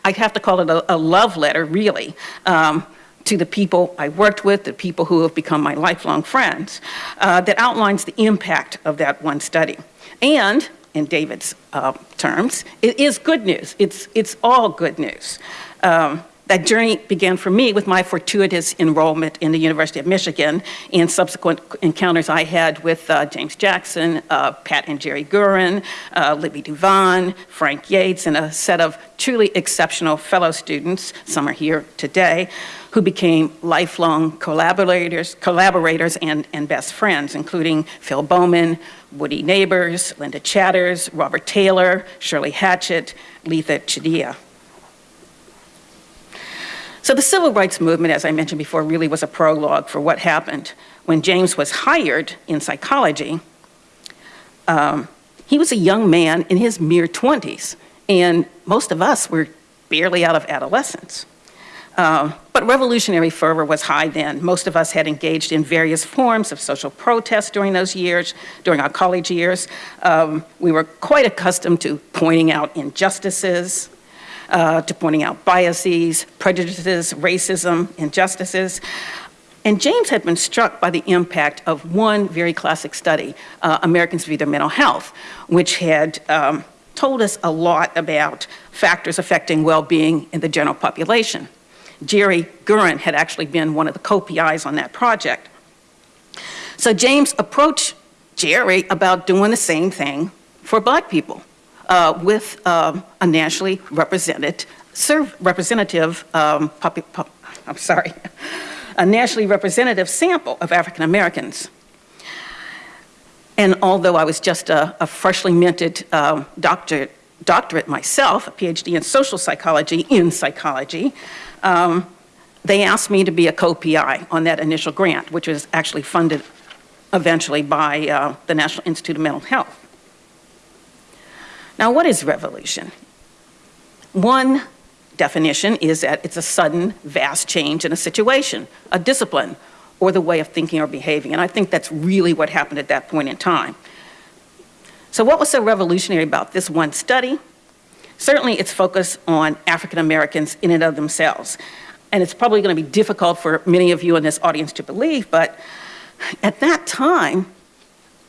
I have to call it a, a love letter, really, um, to the people I worked with, the people who have become my lifelong friends, uh, that outlines the impact of that one study. And, in David's uh, terms, it is good news. It's, it's all good news. Um, that journey began for me with my fortuitous enrollment in the University of Michigan and subsequent encounters I had with uh, James Jackson, uh, Pat and Jerry Gurin, uh, Libby Douvan, Frank Yates, and a set of truly exceptional fellow students, some are here today, who became lifelong collaborators, collaborators and, and best friends, including Phil Bowman, Woody Neighbors, Linda Chatters, Robert Taylor, Shirley Hatchett, Letha Chadiha. So the civil rights movement, as I mentioned before, really was a prologue for what happened when James was hired in psychology. Um, he was a young man in his mere 20s, and most of us were barely out of adolescence. Uh, but revolutionary fervor was high then. Most of us had engaged in various forms of social protest during those years, during our college years. Um, we were quite accustomed to pointing out injustices, uh, to pointing out biases, prejudices, racism, injustices. And James had been struck by the impact of one very classic study, uh, Americans View Their Mental Health, which had um, told us a lot about factors affecting well-being in the general population. Jerry Gurin had actually been one of the co-PIs on that project. So James approached Jerry about doing the same thing for black people uh, with um, a nationally represented serve representative, um, I'm sorry, [laughs] a nationally representative sample of African Americans. And although I was just a, a freshly minted um, doctorate, doctorate myself, a PhD in social psychology in psychology, um, they asked me to be a co-PI on that initial grant, which was actually funded eventually by uh, the National Institute of Mental Health. Now, what is revolution? One definition is that it's a sudden, vast change in a situation, a discipline, or the way of thinking or behaving. And I think that's really what happened at that point in time. So what was so revolutionary about this one study? Certainly its focus on African Americans in and of themselves. And it's probably going to be difficult for many of you in this audience to believe, but at that time,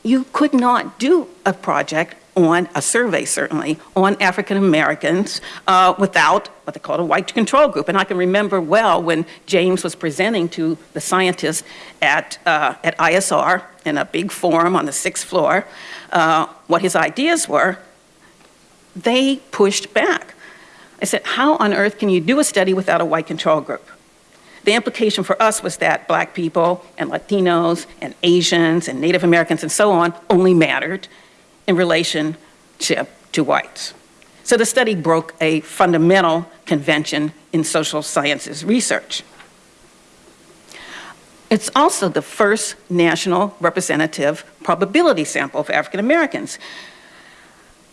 you could not do a project on a survey, certainly, on African Americans uh, without what they called a white control group. And I can remember well when James was presenting to the scientists at, uh, at ISR in a big forum on the sixth floor uh, what his ideas were, they pushed back. I said, how on earth can you do a study without a white control group? The implication for us was that black people and Latinos and Asians and Native Americans and so on only mattered in relationship to whites. So the study broke a fundamental convention in social sciences research. It's also the first national representative probability sample for African Americans.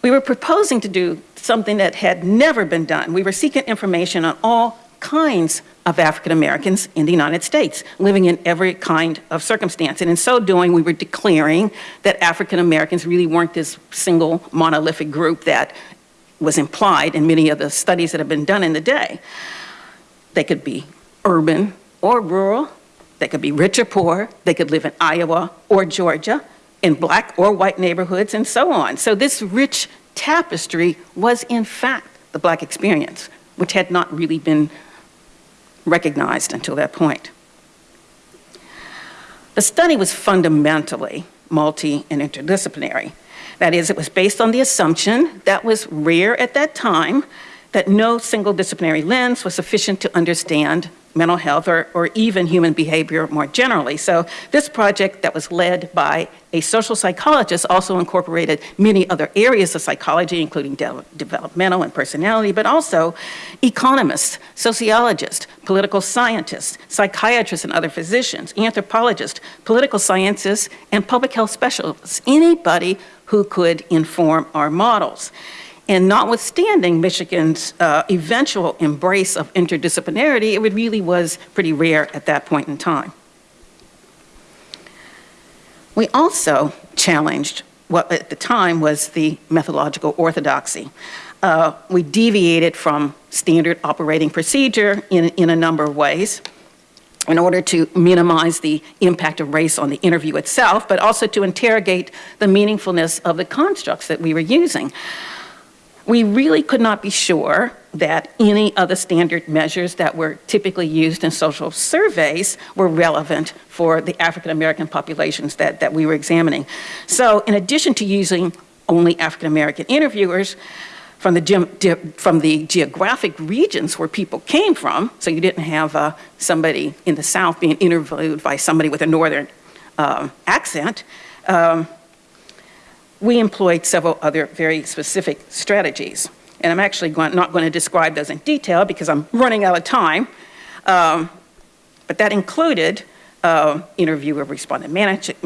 We were proposing to do something that had never been done. We were seeking information on all kinds of African Americans in the United States, living in every kind of circumstance. And in so doing, we were declaring that African Americans really weren't this single monolithic group that was implied in many of the studies that have been done in the day. They could be urban, or rural, they could be rich or poor, they could live in Iowa or Georgia, in black or white neighborhoods, and so on. So this rich tapestry was in fact the black experience, which had not really been recognized until that point. The study was fundamentally multi and interdisciplinary. That is, it was based on the assumption that was rare at that time that no single disciplinary lens was sufficient to understand mental health or, or even human behavior more generally. So this project that was led by a social psychologist also incorporated many other areas of psychology, including de developmental and personality, but also economists, sociologists, political scientists, psychiatrists and other physicians, anthropologists, political scientists, and public health specialists, anybody who could inform our models. And notwithstanding Michigan's uh, eventual embrace of interdisciplinarity, it really was pretty rare at that point in time. We also challenged what at the time was the methodological orthodoxy. Uh, we deviated from standard operating procedure in, in a number of ways in order to minimize the impact of race on the interview itself, but also to interrogate the meaningfulness of the constructs that we were using we really could not be sure that any of the standard measures that were typically used in social surveys were relevant for the African American populations that, that we were examining. So in addition to using only African American interviewers, from the, from the geographic regions where people came from, so you didn't have uh, somebody in the South being interviewed by somebody with a Northern uh, accent, um, we employed several other very specific strategies. And I'm actually going, not going to describe those in detail because I'm running out of time. Um, but that included uh, interviewer respondent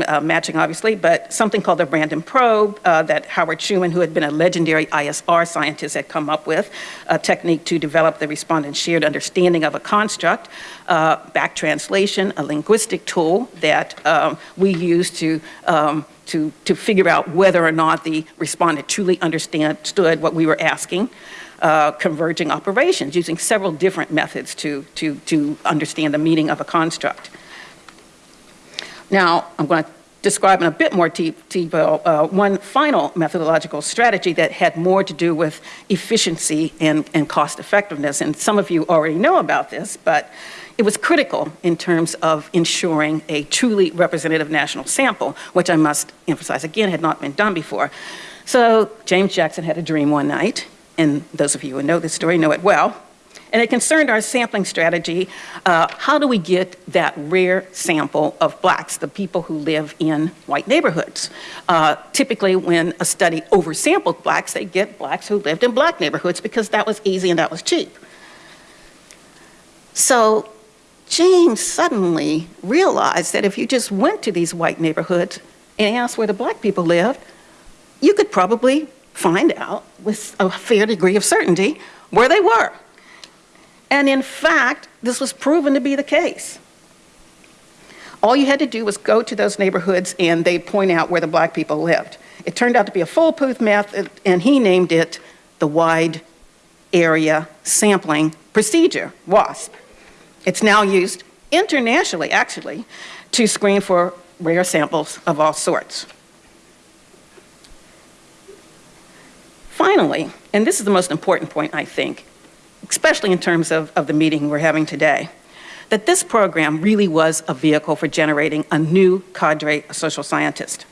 uh, matching, obviously, but something called the random probe uh, that Howard Schuman, who had been a legendary ISR scientist, had come up with, a technique to develop the respondent's shared understanding of a construct, uh, back translation, a linguistic tool that um, we use to um, to, to figure out whether or not the respondent truly understood what we were asking. Uh, converging operations using several different methods to, to, to understand the meaning of a construct. Now, I'm going to describe in a bit more detail uh, one final methodological strategy that had more to do with efficiency and, and cost effectiveness. And some of you already know about this, but it was critical in terms of ensuring a truly representative national sample, which I must emphasize again had not been done before. So James Jackson had a dream one night, and those of you who know this story know it well, and it concerned our sampling strategy. Uh, how do we get that rare sample of blacks, the people who live in white neighborhoods? Uh, typically, when a study oversampled blacks, they get blacks who lived in black neighborhoods because that was easy and that was cheap. So James suddenly realized that if you just went to these white neighborhoods and asked where the black people lived, you could probably find out with a fair degree of certainty where they were. And in fact, this was proven to be the case. All you had to do was go to those neighborhoods and they point out where the black people lived. It turned out to be a foolproof method and he named it the Wide Area Sampling Procedure, WASP. It's now used internationally, actually, to screen for rare samples of all sorts. Finally, and this is the most important point, I think, especially in terms of, of the meeting we're having today, that this program really was a vehicle for generating a new cadre of social scientists.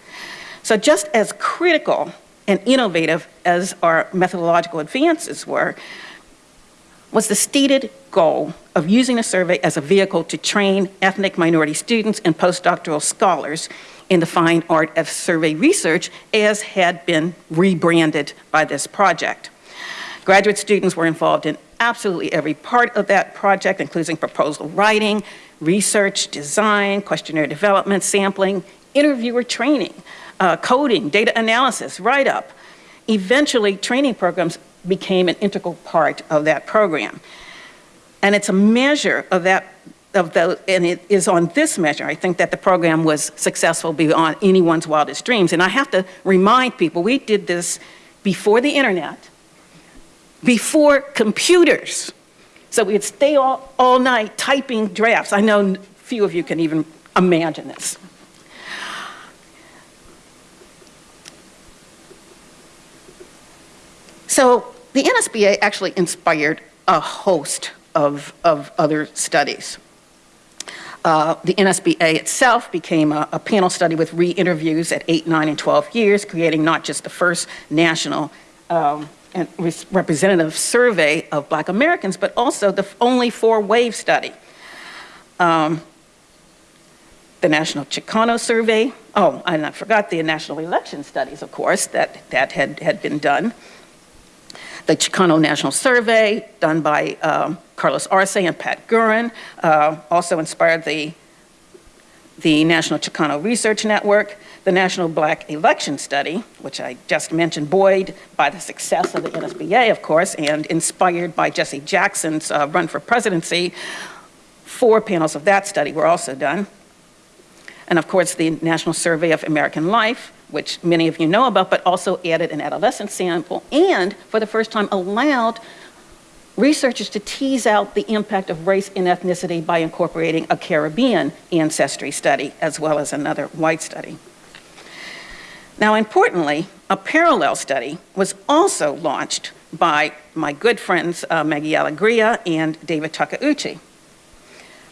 So just as critical and innovative as our methodological advances were, was the stated goal of using the survey as a vehicle to train ethnic minority students and postdoctoral scholars in the fine art of survey research as had been rebranded by this project. Graduate students were involved in absolutely every part of that project, including proposal writing, research, design, questionnaire development, sampling, interviewer training, uh, coding, data analysis, write-up. Eventually, training programs became an integral part of that program. And it's a measure of that, of the, and it is on this measure, I think that the program was successful beyond anyone's wildest dreams. And I have to remind people, we did this before the internet, before computers, So we'd stay all, all night typing drafts. I know few of you can even imagine this. So the NSBA actually inspired a host of, of other studies. Uh, the NSBA itself became a, a panel study with re-interviews at 8, 9, and 12 years, creating not just the first national um, and representative survey of black Americans, but also the only four-wave study. Um, the National Chicano Survey, oh, and I forgot the National Election Studies, of course, that, that had, had been done. The Chicano National Survey, done by um, Carlos Arce and Pat Gurin, uh, also inspired the, the National Chicano Research Network, the National Black Election Study, which I just mentioned, buoyed by the success of the NSBA, of course, and inspired by Jesse Jackson's uh, run for presidency. Four panels of that study were also done. And of course, the National Survey of American Life, which many of you know about, but also added an adolescent sample and, for the first time, allowed researchers to tease out the impact of race and ethnicity by incorporating a Caribbean ancestry study as well as another white study. Now, importantly, a parallel study was also launched by my good friends uh, Maggie Alegria and David Takeuchi.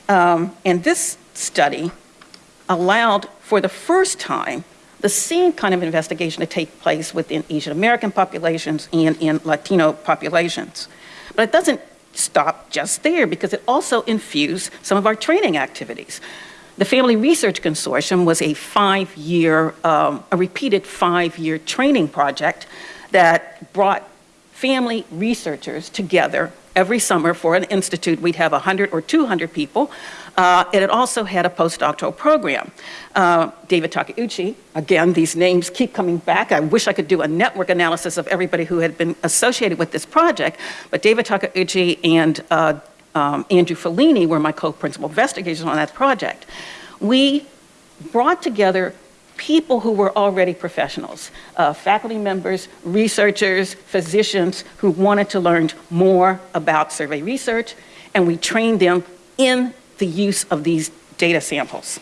Um, and this study allowed, for the first time, the same kind of investigation to take place within Asian American populations and in Latino populations. But it doesn't stop just there because it also infused some of our training activities. The Family Research Consortium was a five-year, um, a repeated five-year training project that brought family researchers together every summer for an institute. We'd have 100 or 200 people, uh, and it also had a postdoctoral program. Uh, David Takeuchi, again, these names keep coming back. I wish I could do a network analysis of everybody who had been associated with this project, but David Takeuchi and uh, um, Andrew Fellini were my co-principal investigators on that project. We brought together people who were already professionals, uh, faculty members, researchers, physicians who wanted to learn more about survey research, and we trained them in the use of these data samples.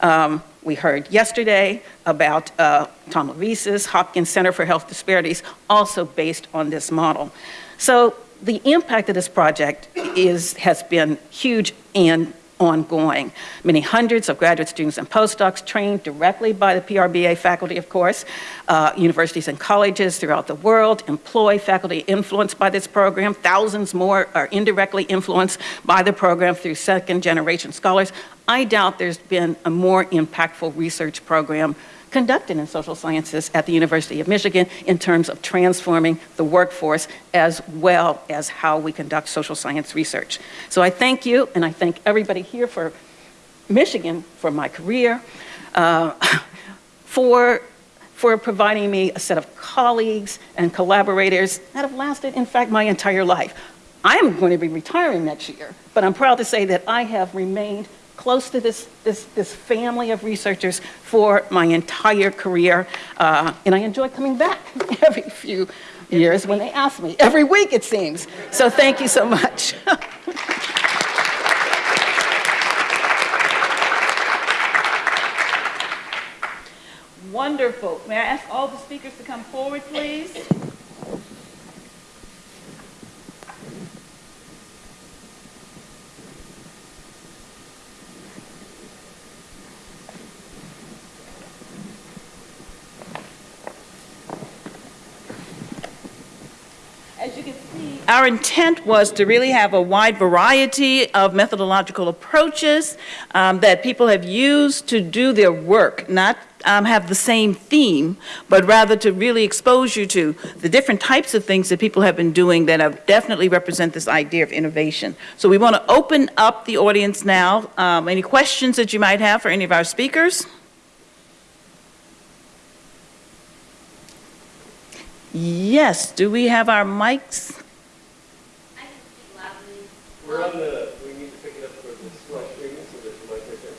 Um, we heard yesterday about uh, Tom LaVeist's Hopkins Center for Health Disparities, also based on this model. So the impact of this project is, has been huge and ongoing. Many hundreds of graduate students and postdocs trained directly by the PRBA faculty, of course. Uh, universities and colleges throughout the world employ faculty influenced by this program. Thousands more are indirectly influenced by the program through second generation scholars. I doubt there's been a more impactful research program conducted in social sciences at the University of Michigan in terms of transforming the workforce as well as how we conduct social science research. So I thank you and I thank everybody here for Michigan for my career, uh, [laughs] for, for providing me a set of colleagues and collaborators that have lasted, in fact, my entire life. I am going to be retiring next year, but I'm proud to say that I have remained close to this, this, this family of researchers for my entire career. Uh, and I enjoy coming back [laughs] every few years when they ask me, every week it seems. So thank you so much. [laughs] Wonderful. May I ask all the speakers to come forward, please? Our intent was to really have a wide variety of methodological approaches um, that people have used to do their work, not um, have the same theme, but rather to really expose you to the different types of things that people have been doing that have definitely represent this idea of innovation. So we want to open up the audience now. Um, Any questions that you might have for any of our speakers? Yes, do we have our mics? We're on the, we need to pick it up for the slide screen, so there's a mic right there.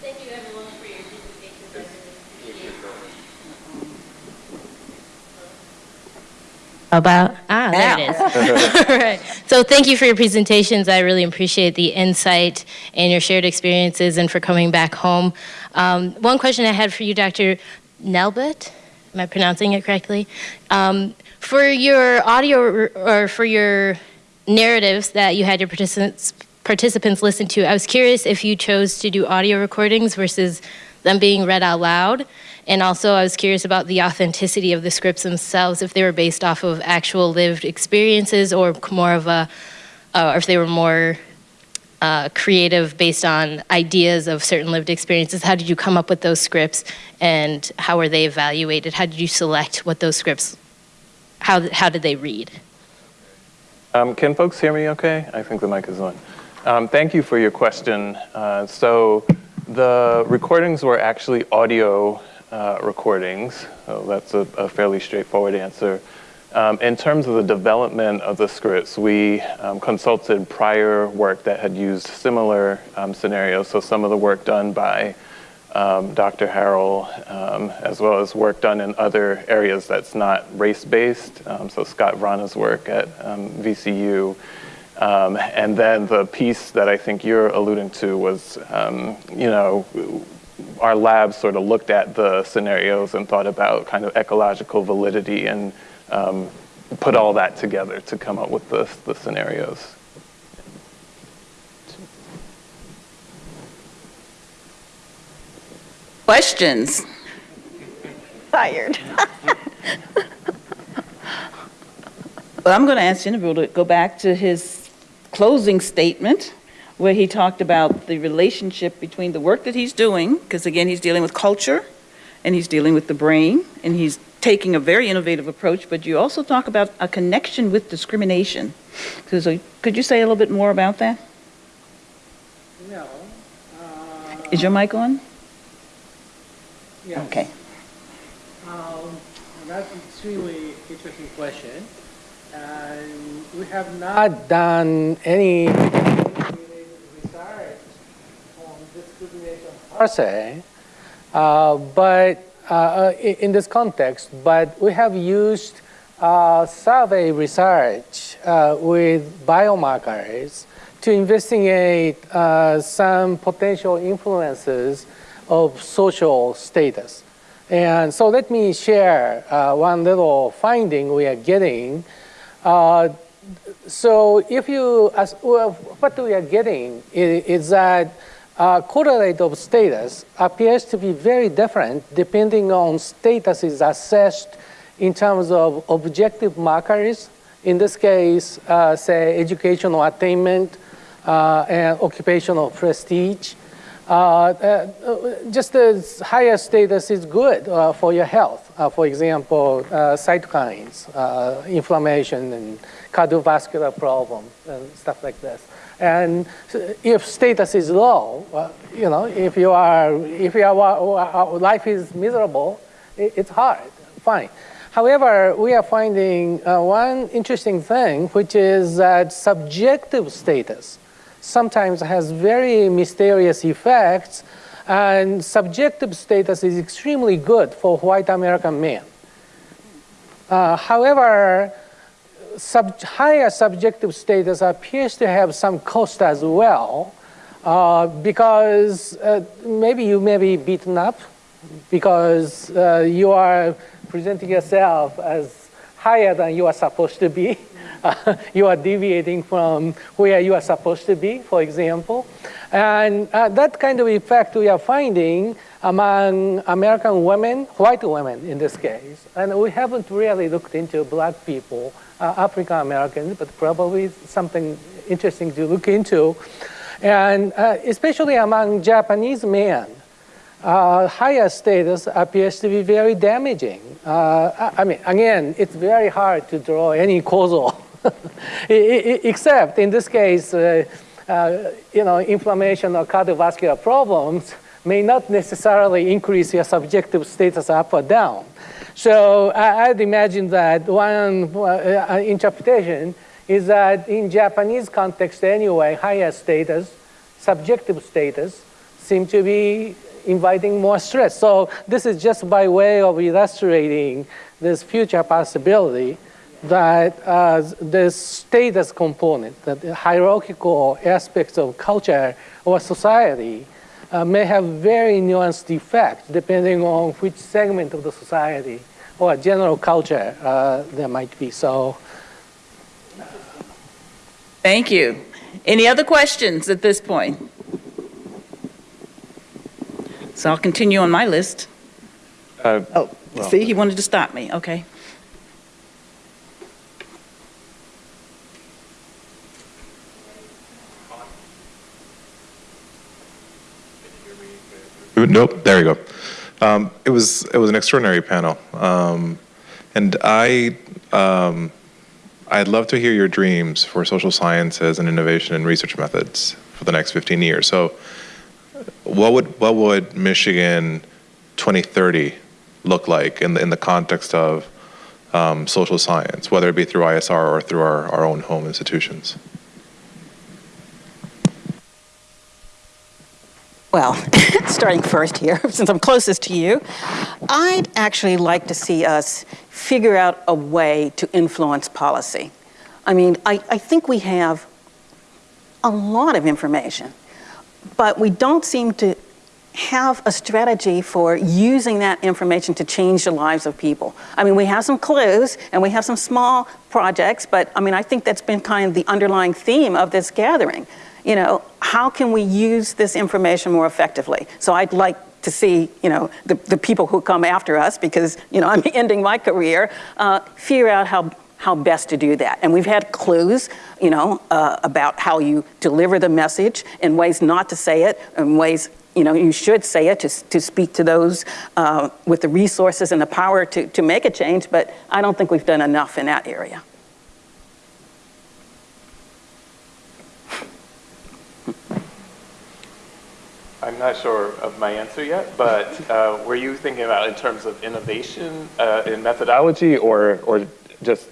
Thank you everyone for your presentations. I really appreciate it. About, ah, there it is. [laughs] All right. So thank you for your presentations. I really appreciate the insight and your shared experiences and for coming back home. Um, one question I had for you, Dr. Neblett, am I pronouncing it correctly? Um, for your audio or for your narratives that you had your participants participants listen to, I was curious if you chose to do audio recordings versus them being read out loud. And also, I was curious about the authenticity of the scripts themselves, if they were based off of actual lived experiences or more of a, uh, or if they were more uh, creative based on ideas of certain lived experiences. How did you come up with those scripts and how were they evaluated? How did you select what those scripts, how, how did they read? Um, Can folks hear me okay? I think the mic is on. Um, Thank you for your question. Uh, So the recordings were actually audio uh, recordings, so that's a a fairly straightforward answer. Um, In terms of the development of the scripts, we um, consulted prior work that had used similar um, scenarios, so some of the work done by um, Dr. Harrell, um, as well as work done in other areas that's not race-based, um, so Scott Vrana's work at um, VCU. Um, and then the piece that I think you're alluding to was, you know, our lab sort of looked at the scenarios and thought about kind of ecological validity and um, put all that together to come up with the, the scenarios. Questions? Tired. [laughs] Well, I'm going to ask Jennifer to go back to his closing statement, where he talked about the relationship between the work that he's doing, because again, he's dealing with culture, and he's dealing with the brain, and he's taking a very innovative approach, but you also talk about a connection with discrimination. So, so could you say a little bit more about that? No. Uh, Is your mic on? Yes. Okay. Um, That's an extremely interesting question. And we have not done any research on discrimination per se, uh, but uh, uh, in this context, but we have used uh, survey research uh, with biomarkers to investigate uh, some potential influences of social status. And so let me share uh, one little finding we are getting. Uh, so if you, as, well, what we are getting is, is that uh, correlate of status appears to be very different depending on status is assessed in terms of objective markers. In this case, uh, say educational attainment uh, and occupational prestige. Uh, uh, just the higher status is good uh, for your health. For example, cytokines, inflammation, and cardiovascular problems and stuff like this. And if status is low, uh, you know, if you are, if your life is miserable, it, it's hard. Fine. However, we are finding uh, one interesting thing, which is that subjective status sometimes has very mysterious effects, and subjective status is extremely good for white American men. Uh, however, sub higher subjective status appears to have some cost as well, uh, because uh, maybe you may be beaten up because uh, you are presenting yourself as higher than you are supposed to be. Uh, [laughs] you are deviating from where you are supposed to be, for example. And uh, that kind of effect we are finding among American women, white women in this case. And we haven't really looked into black people, uh, African Americans, but probably something interesting to look into. And uh, especially among Japanese men, uh, higher status appears to be very damaging. Uh, I mean, again, it's very hard to draw any causal, [laughs] except in this case, uh, uh, you know, inflammation or cardiovascular problems may not necessarily increase your subjective status up or down. So I, I'd imagine that one uh, uh, interpretation is that in Japanese context anyway, higher status, subjective status, seem to be inviting more stress. So this is just by way of illustrating this future possibility that uh, status component, that the hierarchical aspects of culture or society uh, may have very nuanced effect depending on which segment of the society or general culture uh, there might be. So Thank you. Any other questions at this point? So I'll continue on my list. Uh, Oh, well- see, he wanted to stop me, okay. Nope, there you go. Um, it was it was an extraordinary panel, um, and I um, I'd love to hear your dreams for social sciences and innovation and research methods for the next 15 years. So, what would what would Michigan 2030 look like in the in the context of um, social science, whether it be through ISR or through our, our own home institutions? Well, [laughs] starting first here, [laughs] since I'm closest to you, I'd actually like to see us figure out a way to influence policy. I mean, I, I think we have a lot of information, but we don't seem to have a strategy for using that information to change the lives of people. I mean, we have some clues and we have some small projects, but I mean, I think that's been kind of the underlying theme of this gathering you know, how can we use this information more effectively? So I'd like to see, you know, the, the people who come after us, because, you know, I'm [laughs] ending my career, uh, figure out how, how best to do that. And we've had clues, you know, uh, about how you deliver the message and ways not to say it and ways, you know, you should say it to, to speak to those uh, with the resources and the power to, to make a change, but I don't think we've done enough in that area. I'm not sure of my answer yet, but uh, were you thinking about in terms of innovation uh, in methodology or, or just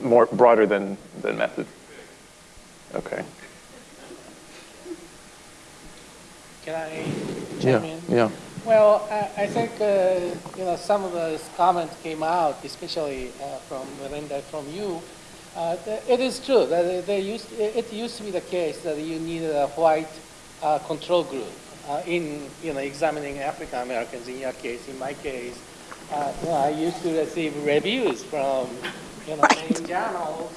more broader than, than method? Okay. can I Yeah, in? yeah. Well, I, I think uh, you know some of those comments came out, especially uh, from Melinda, from you. Uh, it is true that they used, it used to be the case that you needed a white uh, control group uh, in you know examining African Americans. In your case, in my case, uh, you know, I used to receive reviews from you know in journals.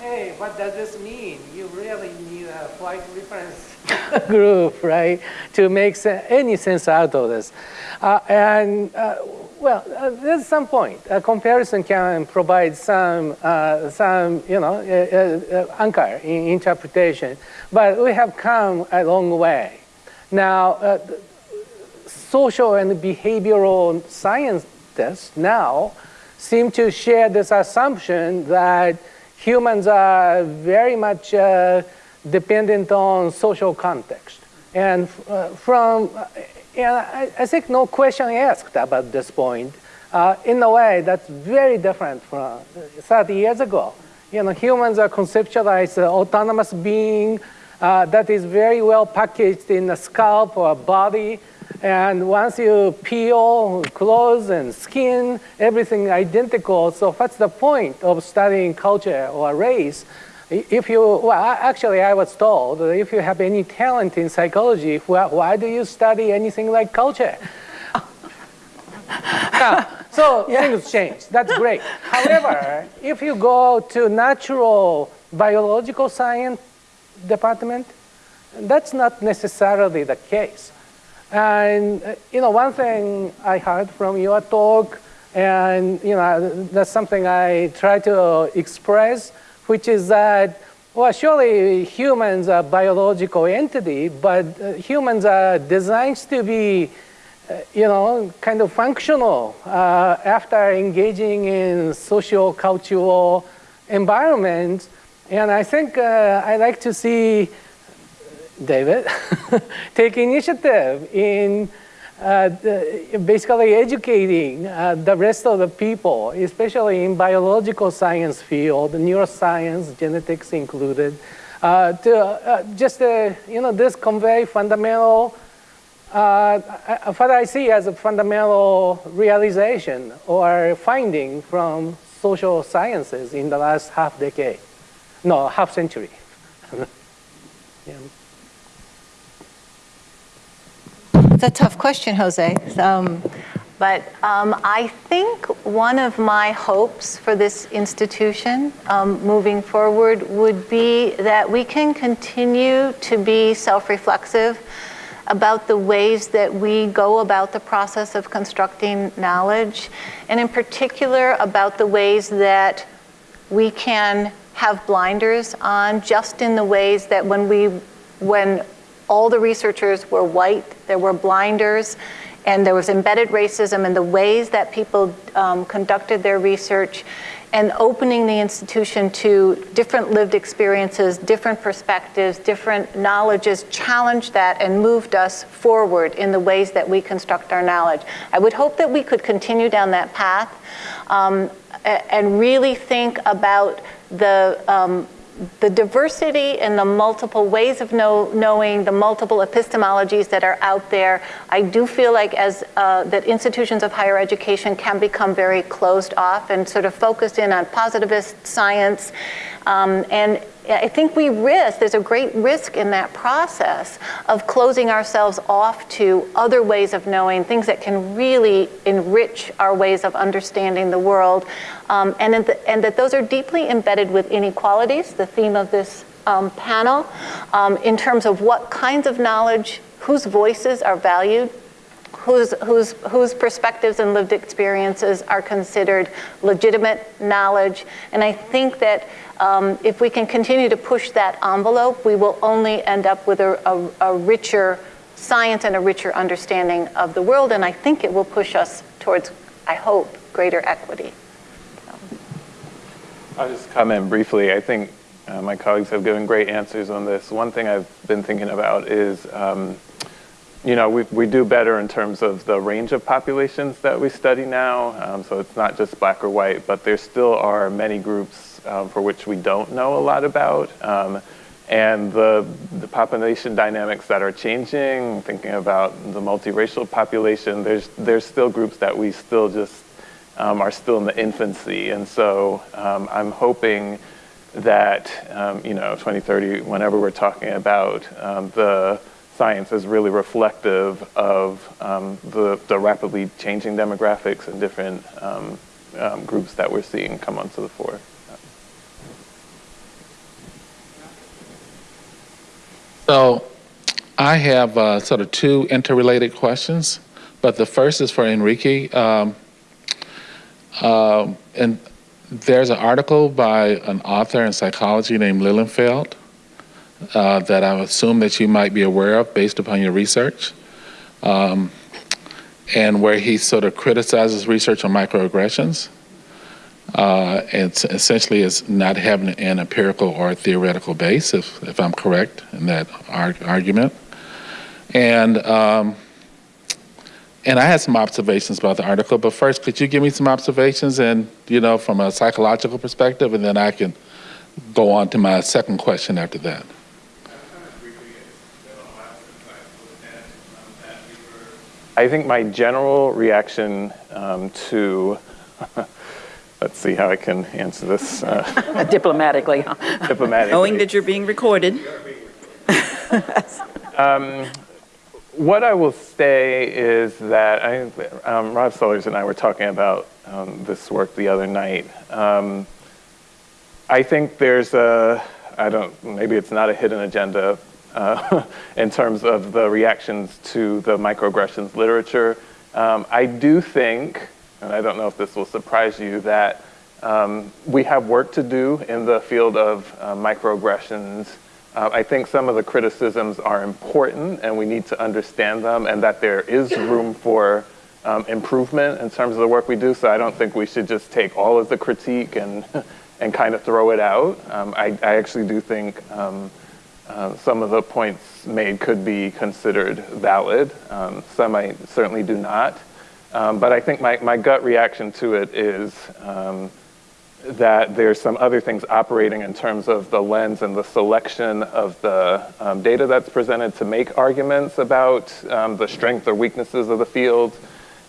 Hey, what does this mean? You really need a white reference [laughs] group, right, to make se- any sense out of this. Uh, and uh, well, uh, there's some point. A comparison can provide some, uh, some, you know, uh, uh, anchor in interpretation, but we have come a long way. Now, uh, social and behavioral scientists now seem to share this assumption that humans are very much uh, dependent on social context. And uh, from, uh, and I, I think no question asked about this point. Uh, in a way, that's very different from 30 years ago. You know, humans are conceptualized uh, autonomous being uh, that is very well packaged in a scalp or a body. And once you peel clothes and skin, everything identical. So what's the point of studying culture or race? If you, well, actually I was told that if you have any talent in psychology, why, why do you study anything like culture? [laughs] Now, so [laughs] things change. That's great. However, if you go to natural biological science department, that's not necessarily the case. And uh, you know, one thing I heard from your talk, and you know, that's something I try to express, which is that well, surely humans are biological entity, but uh, humans are designed to be, uh, you know, kind of functional uh, after engaging in social cultural environments. And I think uh, I like to see David [laughs] take initiative in uh, the, basically educating uh, the rest of the people, especially in biological science field, neuroscience, genetics included, uh, to uh, just, uh, you know, this convey fundamental, uh, what I see as a fundamental realization or finding from social sciences in the last half decade, no, half century. [laughs] yeah. It's a tough question, Jose. Um, but um, I think one of my hopes for this institution um, moving forward would be that we can continue to be self-reflexive about the ways that we go about the process of constructing knowledge, and in particular about the ways that we can have blinders on just in the ways that when we, when all the researchers were white, there were blinders, and there was embedded racism in the ways that people um, conducted their research, and opening the institution to different lived experiences, different perspectives, different knowledges challenged that and moved us forward in the ways that we construct our knowledge. I would hope that we could continue down that path um, and really think about the um, the diversity and the multiple ways of know, knowing, the multiple epistemologies that are out there, I do feel like as uh, that institutions of higher education can become very closed off and sort of focused in on positivist science. Um, and I think we risk, there's a great risk in that process of closing ourselves off to other ways of knowing, things that can really enrich our ways of understanding the world, um, and, the, and that those are deeply embedded with inequalities, the theme of this um, panel, um, in terms of what kinds of knowledge, whose voices are valued, whose, whose, whose perspectives and lived experiences are considered legitimate knowledge. And I think that um, if we can continue to push that envelope, we will only end up with a, a, a richer science and a richer understanding of the world. And I think it will push us towards, I hope, greater equity. I'll just comment briefly. I think uh, my colleagues have given great answers on this. One thing I've been thinking about is, um, you know, we, we do better in terms of the range of populations that we study now. Um, so it's not just black or white, but there still are many groups um, for which we don't know a lot about. Um, and the, the population dynamics that are changing, thinking about the multiracial population, there's, there's still groups that we still just um, are still in the infancy. And so um, I'm hoping that, um, you know, 2030, whenever we're talking about um, the science is really reflective of the, the rapidly changing demographics and different groups that we're seeing come onto the fore. So I have uh, sort of two interrelated questions, but the first is for Enrique. Um, uh, and there's an article by an author in psychology named Lilienfeld uh, that I assume that you might be aware of based upon your research, um, and where he sort of criticizes research on microaggressions uh, it's essentially is not having an empirical or theoretical base, if, if I'm correct in that argument. And, um, and I had some observations about the article, but first, could you give me some observations and, you know, from a psychological perspective, and then I can go on to my second question after that. I think my general reaction um, to [laughs] Let's see how I can answer this. Uh, [laughs] diplomatically. diplomatically. Knowing that you're being recorded. [laughs] um, what I will say is that I, um, Rob Sellers and I were talking about um, this work the other night. Um, I think there's a, I don't, maybe it's not a hidden agenda uh, [laughs] in terms of the reactions to the microaggressions literature. Um, I do think and I don't know if this will surprise you, that um, we have work to do in the field of uh, microaggressions. Uh, I think some of the criticisms are important and we need to understand them and that there is room for um, improvement in terms of the work we do. So I don't think we should just take all of the critique and, [laughs] and kind of throw it out. Um, I, I, actually do think um, uh, some of the points made could be considered valid. Um, some I certainly do not. Um, but I think my, my gut reaction to it is um, that there's some other things operating in terms of the lens and the selection of the um, data that's presented to make arguments about um, the strength or weaknesses of the field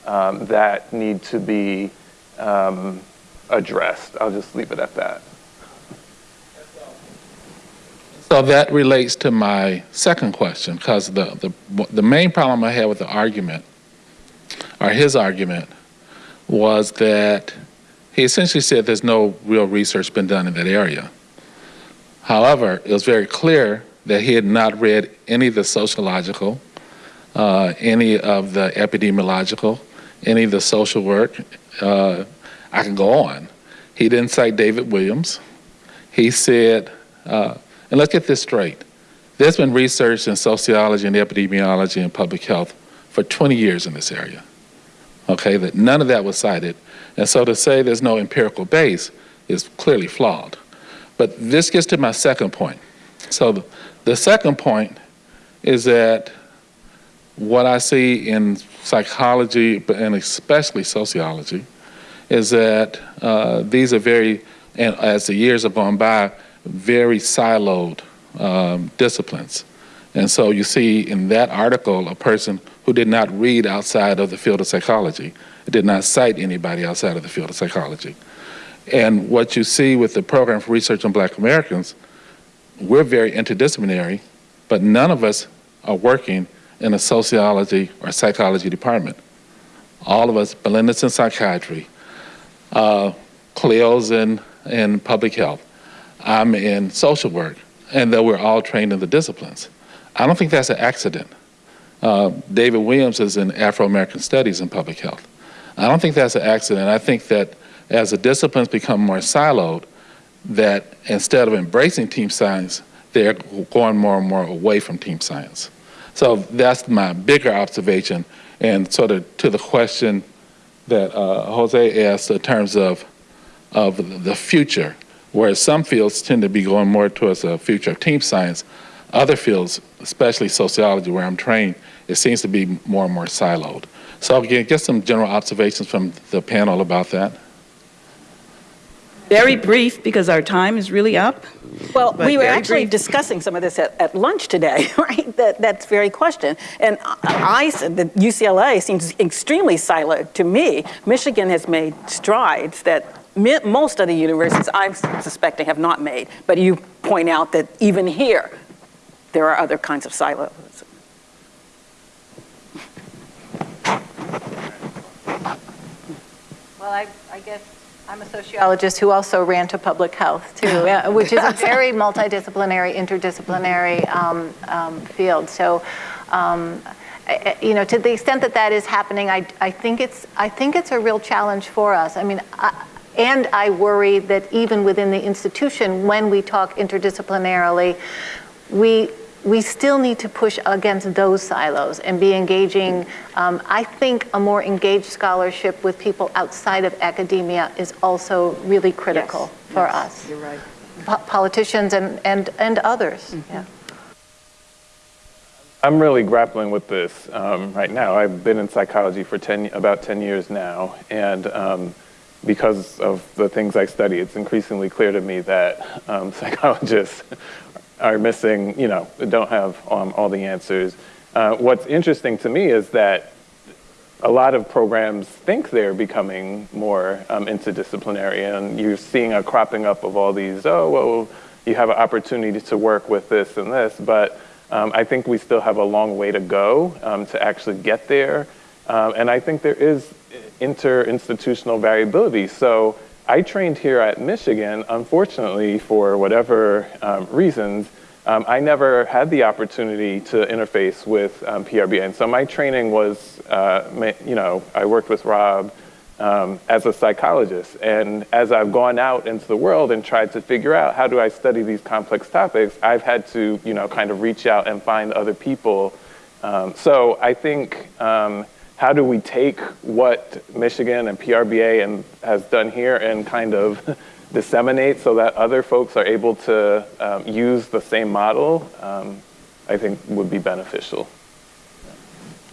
um, that need to be um, addressed. I'll just leave it at that. So that relates to my second question, because the, the, the main problem I had with the argument, or his argument, was that he essentially said there's no real research been done in that area. However, it was very clear that he had not read any of the sociological, uh, any of the epidemiological, any of the social work. Uh, I can go on. He didn't cite David Williams. He said, uh, and let's get this straight. There's been research in sociology and epidemiology and public health for 20 years in this area. Okay, that none of that was cited. And so to say there's no empirical base is clearly flawed. But this gets to my second point. So the, second point is that what I see in psychology, and especially sociology, is that uh, these are very, and as the years have gone by, very siloed um, disciplines. And so you see in that article a person who did not read outside of the field of psychology, did not cite anybody outside of the field of psychology. And what you see with the program for research on black Americans, we're very interdisciplinary, but none of us are working in a sociology or psychology department. All of us, Belinda's in psychiatry, uh, Cleo's in, in public health, I'm in social work, and though we're all trained in the disciplines. I don't think that's an accident. Uh, David Williams is in Afro-American Studies in public health. I don't think that's an accident. I think that as the disciplines become more siloed, that instead of embracing team science, they're going more and more away from team science. So that's my bigger observation. And sort of to the question that uh, Jose asked in terms of, of the future, whereas some fields tend to be going more towards a future of team science, other fields, especially sociology where I'm trained, it seems to be more and more siloed. So again, get some general observations from the panel about that. Very brief, because our time is really up. Well, But we were actually brief. discussing some of this at, at lunch today, [laughs] right? That, that's very question. And I, I said that UCLA seems extremely siloed to me. Michigan has made strides that mi- most other universities, I'm suspecting, have not made. But you point out that even here, there are other kinds of silos. Well, I, I guess I'm a sociologist who also ran to public health too, [laughs] [laughs] which is a very multidisciplinary, interdisciplinary um, um, field. So, um, I- you know, to the extent that that is happening, I, I think it's, I think it's a real challenge for us. I mean, I, and I worry that even within the institution, when we talk interdisciplinarily, we we still need to push against those silos and be engaging. Um, I think a more engaged scholarship with people outside of academia is also really critical for us. You're right. Po- politicians and, and, and others. Yeah. I'm really grappling with this um, right now. I've been in psychology for 10, about 10 years now, and um, because of the things I study, it's increasingly clear to me that um, [laughs] psychologists are missing, you know, don't have um, all the answers. Uh, what's interesting to me is that a lot of programs think they're becoming more um, interdisciplinary, and you're seeing a cropping up of all these, oh, well, you have an opportunity to work with this and this, but um, I think we still have a long way to go um, to actually get there. Um, and I think there is inter-institutional variability. So I trained here at Michigan, unfortunately, for whatever um, reasons, um, I never had the opportunity to interface with um, PRBA. And so my training was, uh, you know, I worked with Rob um, as a psychologist. And as I've gone out into the world and tried to figure out how do I study these complex topics, I've had to, you know, kind of reach out and find other people. Um, so I think um, how do we take what Michigan and PRBA and has done here and kind of [laughs] disseminate so that other folks are able to um, use the same model, um, I think would be beneficial.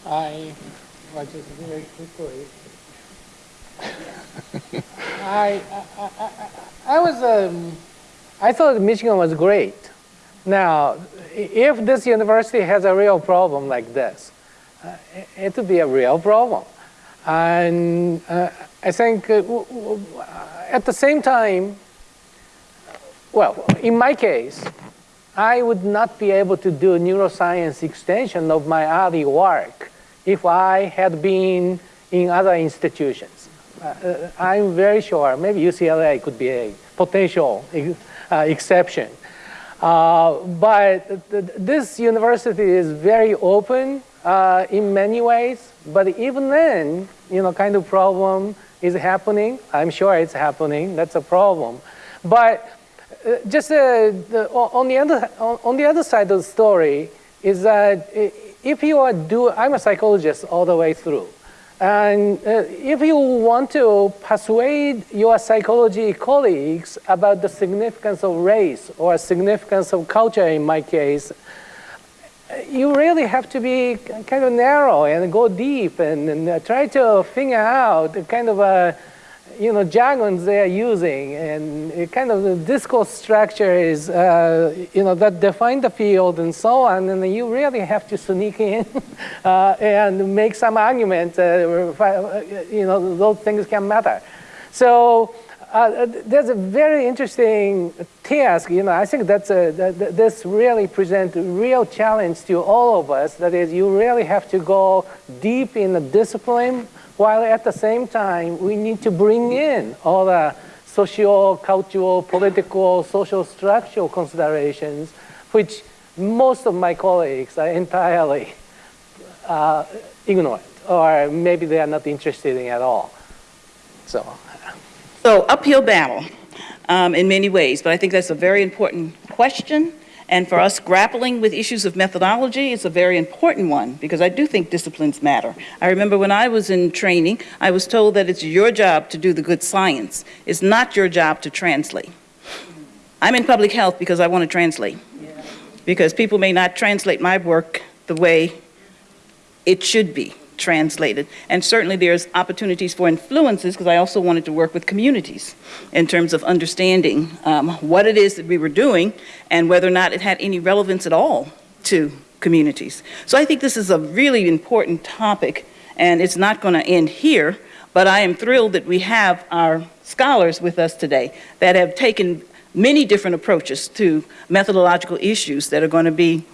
I, well, just very quickly. [laughs] I, I, I, I- I was, um, I thought Michigan was great. Now, if this university has a real problem like this, it- it would be a real problem. And uh, I think uh, at the same time, well, in my case, I would not be able to do neuroscience extension of my early work if I had been in other institutions. Uh, I'm very sure maybe UCLA could be a potential uh, exception. Uh, but th this university is very open uh, in many ways, but even then, you know, kind of problem is happening. I'm sure it's happening, that's a problem. But uh, just uh, the, on, the other, on, the other side of the story is that if you are do, I'm a psychologist all the way through. And uh, if you want to persuade your psychology colleagues about the significance of race or significance of culture in my case, you really have to be kind of narrow and go deep and, and uh, try to figure out the kind of a you know, jargons they are using and kind of the discourse structure is, uh, you know, that define the field and so on, and you really have to sneak in [laughs] uh, and make some argument, uh, you know, those things can matter. So uh, there's a very interesting task, you know, I think that's a, that, this really presents a real challenge to all of us, that is you really have to go deep in the discipline while at the same time, we need to bring in all the social, cultural, political, social structural considerations, which most of my colleagues are entirely uh, ignorant, or maybe they are not interested in at all. So, so uphill battle um, in many ways, but I think that's a very important question and for us grappling with issues of methodology, it's a very important one because I do think disciplines matter. I remember when I was in training, I was told that it's your job to do the good science. It's not your job to translate. I'm in public health because I want to translate. Because people may not translate my work the way it should be translated. And certainly there's opportunities for influences because I also wanted to work with communities in terms of understanding um, what it is that we were doing and whether or not it had any relevance at all to communities. So I think this is a really important topic and it's not going to end here, but I am thrilled that we have our scholars with us today that have taken many different approaches to methodological issues that are going to be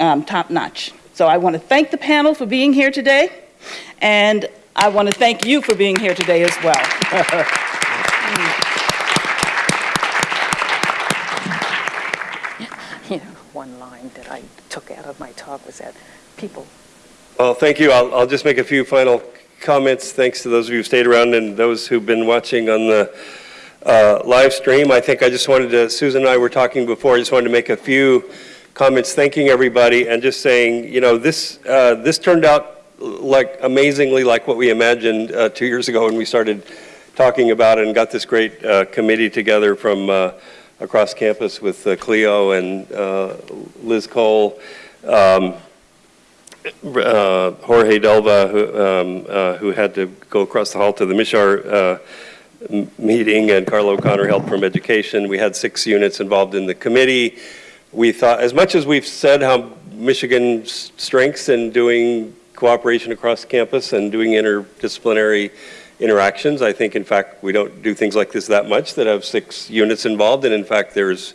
um, top-notch. So I want to thank the panel for being here today, and I want to thank you for being here today as well. [laughs] you know, one line that I took out of my talk was that people. Well, thank you. I'll, I'll just make a few final comments. Thanks to those of you who stayed around and those who've been watching on the uh, live stream. I think I just wanted to, Susan and I were talking before, I just wanted to make a few comments thanking everybody and just saying, you know, this, uh, this turned out like amazingly like what we imagined uh, two years ago when we started talking about it and got this great uh, committee together from uh, across campus with uh, Cleo and uh, Liz Cole, um, Jorge Delva, who, um, who had to go across the hall to the Mishar meeting, and Carla O'Connor helped from education. We had six units involved in the committee we thought, as much as we've said how Michigan's strengths in doing cooperation across campus and doing interdisciplinary interactions, I think in fact we don't do things like this that much that have six units involved and in fact there's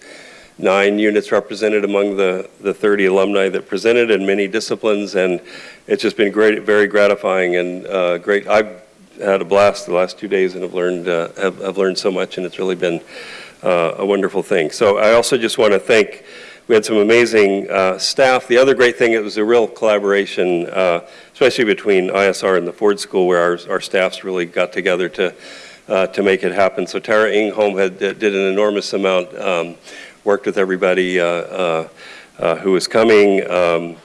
nine units represented among the, the 30 alumni that presented in many disciplines and it's just been great, very gratifying and uh, great. I've had a blast the last two days and have learned, uh, have, have learned so much and it's really been uh, a wonderful thing. So I also just want to thank we had some amazing uh, staff. The other great thing, it was a real collaboration, uh, especially between ISR and the Ford School, where our, our staffs really got together to, uh, to make it happen. So Tara Ingholm had, did an enormous amount, um, worked with everybody uh, uh, uh, who was coming. Um,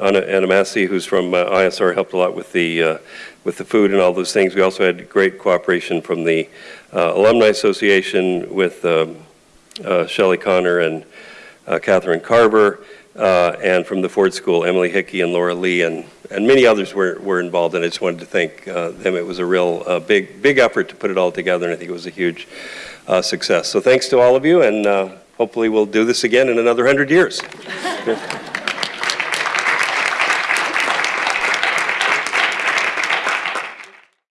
Anna, Anna Massey, who's from ISR, helped a lot with the, with the food and all those things. We also had great cooperation from the Alumni Association with um, Connor and Catherine Carver, uh, and from the Ford School, Emily Hickey and Laura Lee, and, and many others were, were involved, and I just wanted to thank uh, them. It was a real uh, big, big effort to put it all together, and I think it was a huge uh, success. So thanks to all of you, and uh, hopefully we'll do this again in another 100 years. [laughs]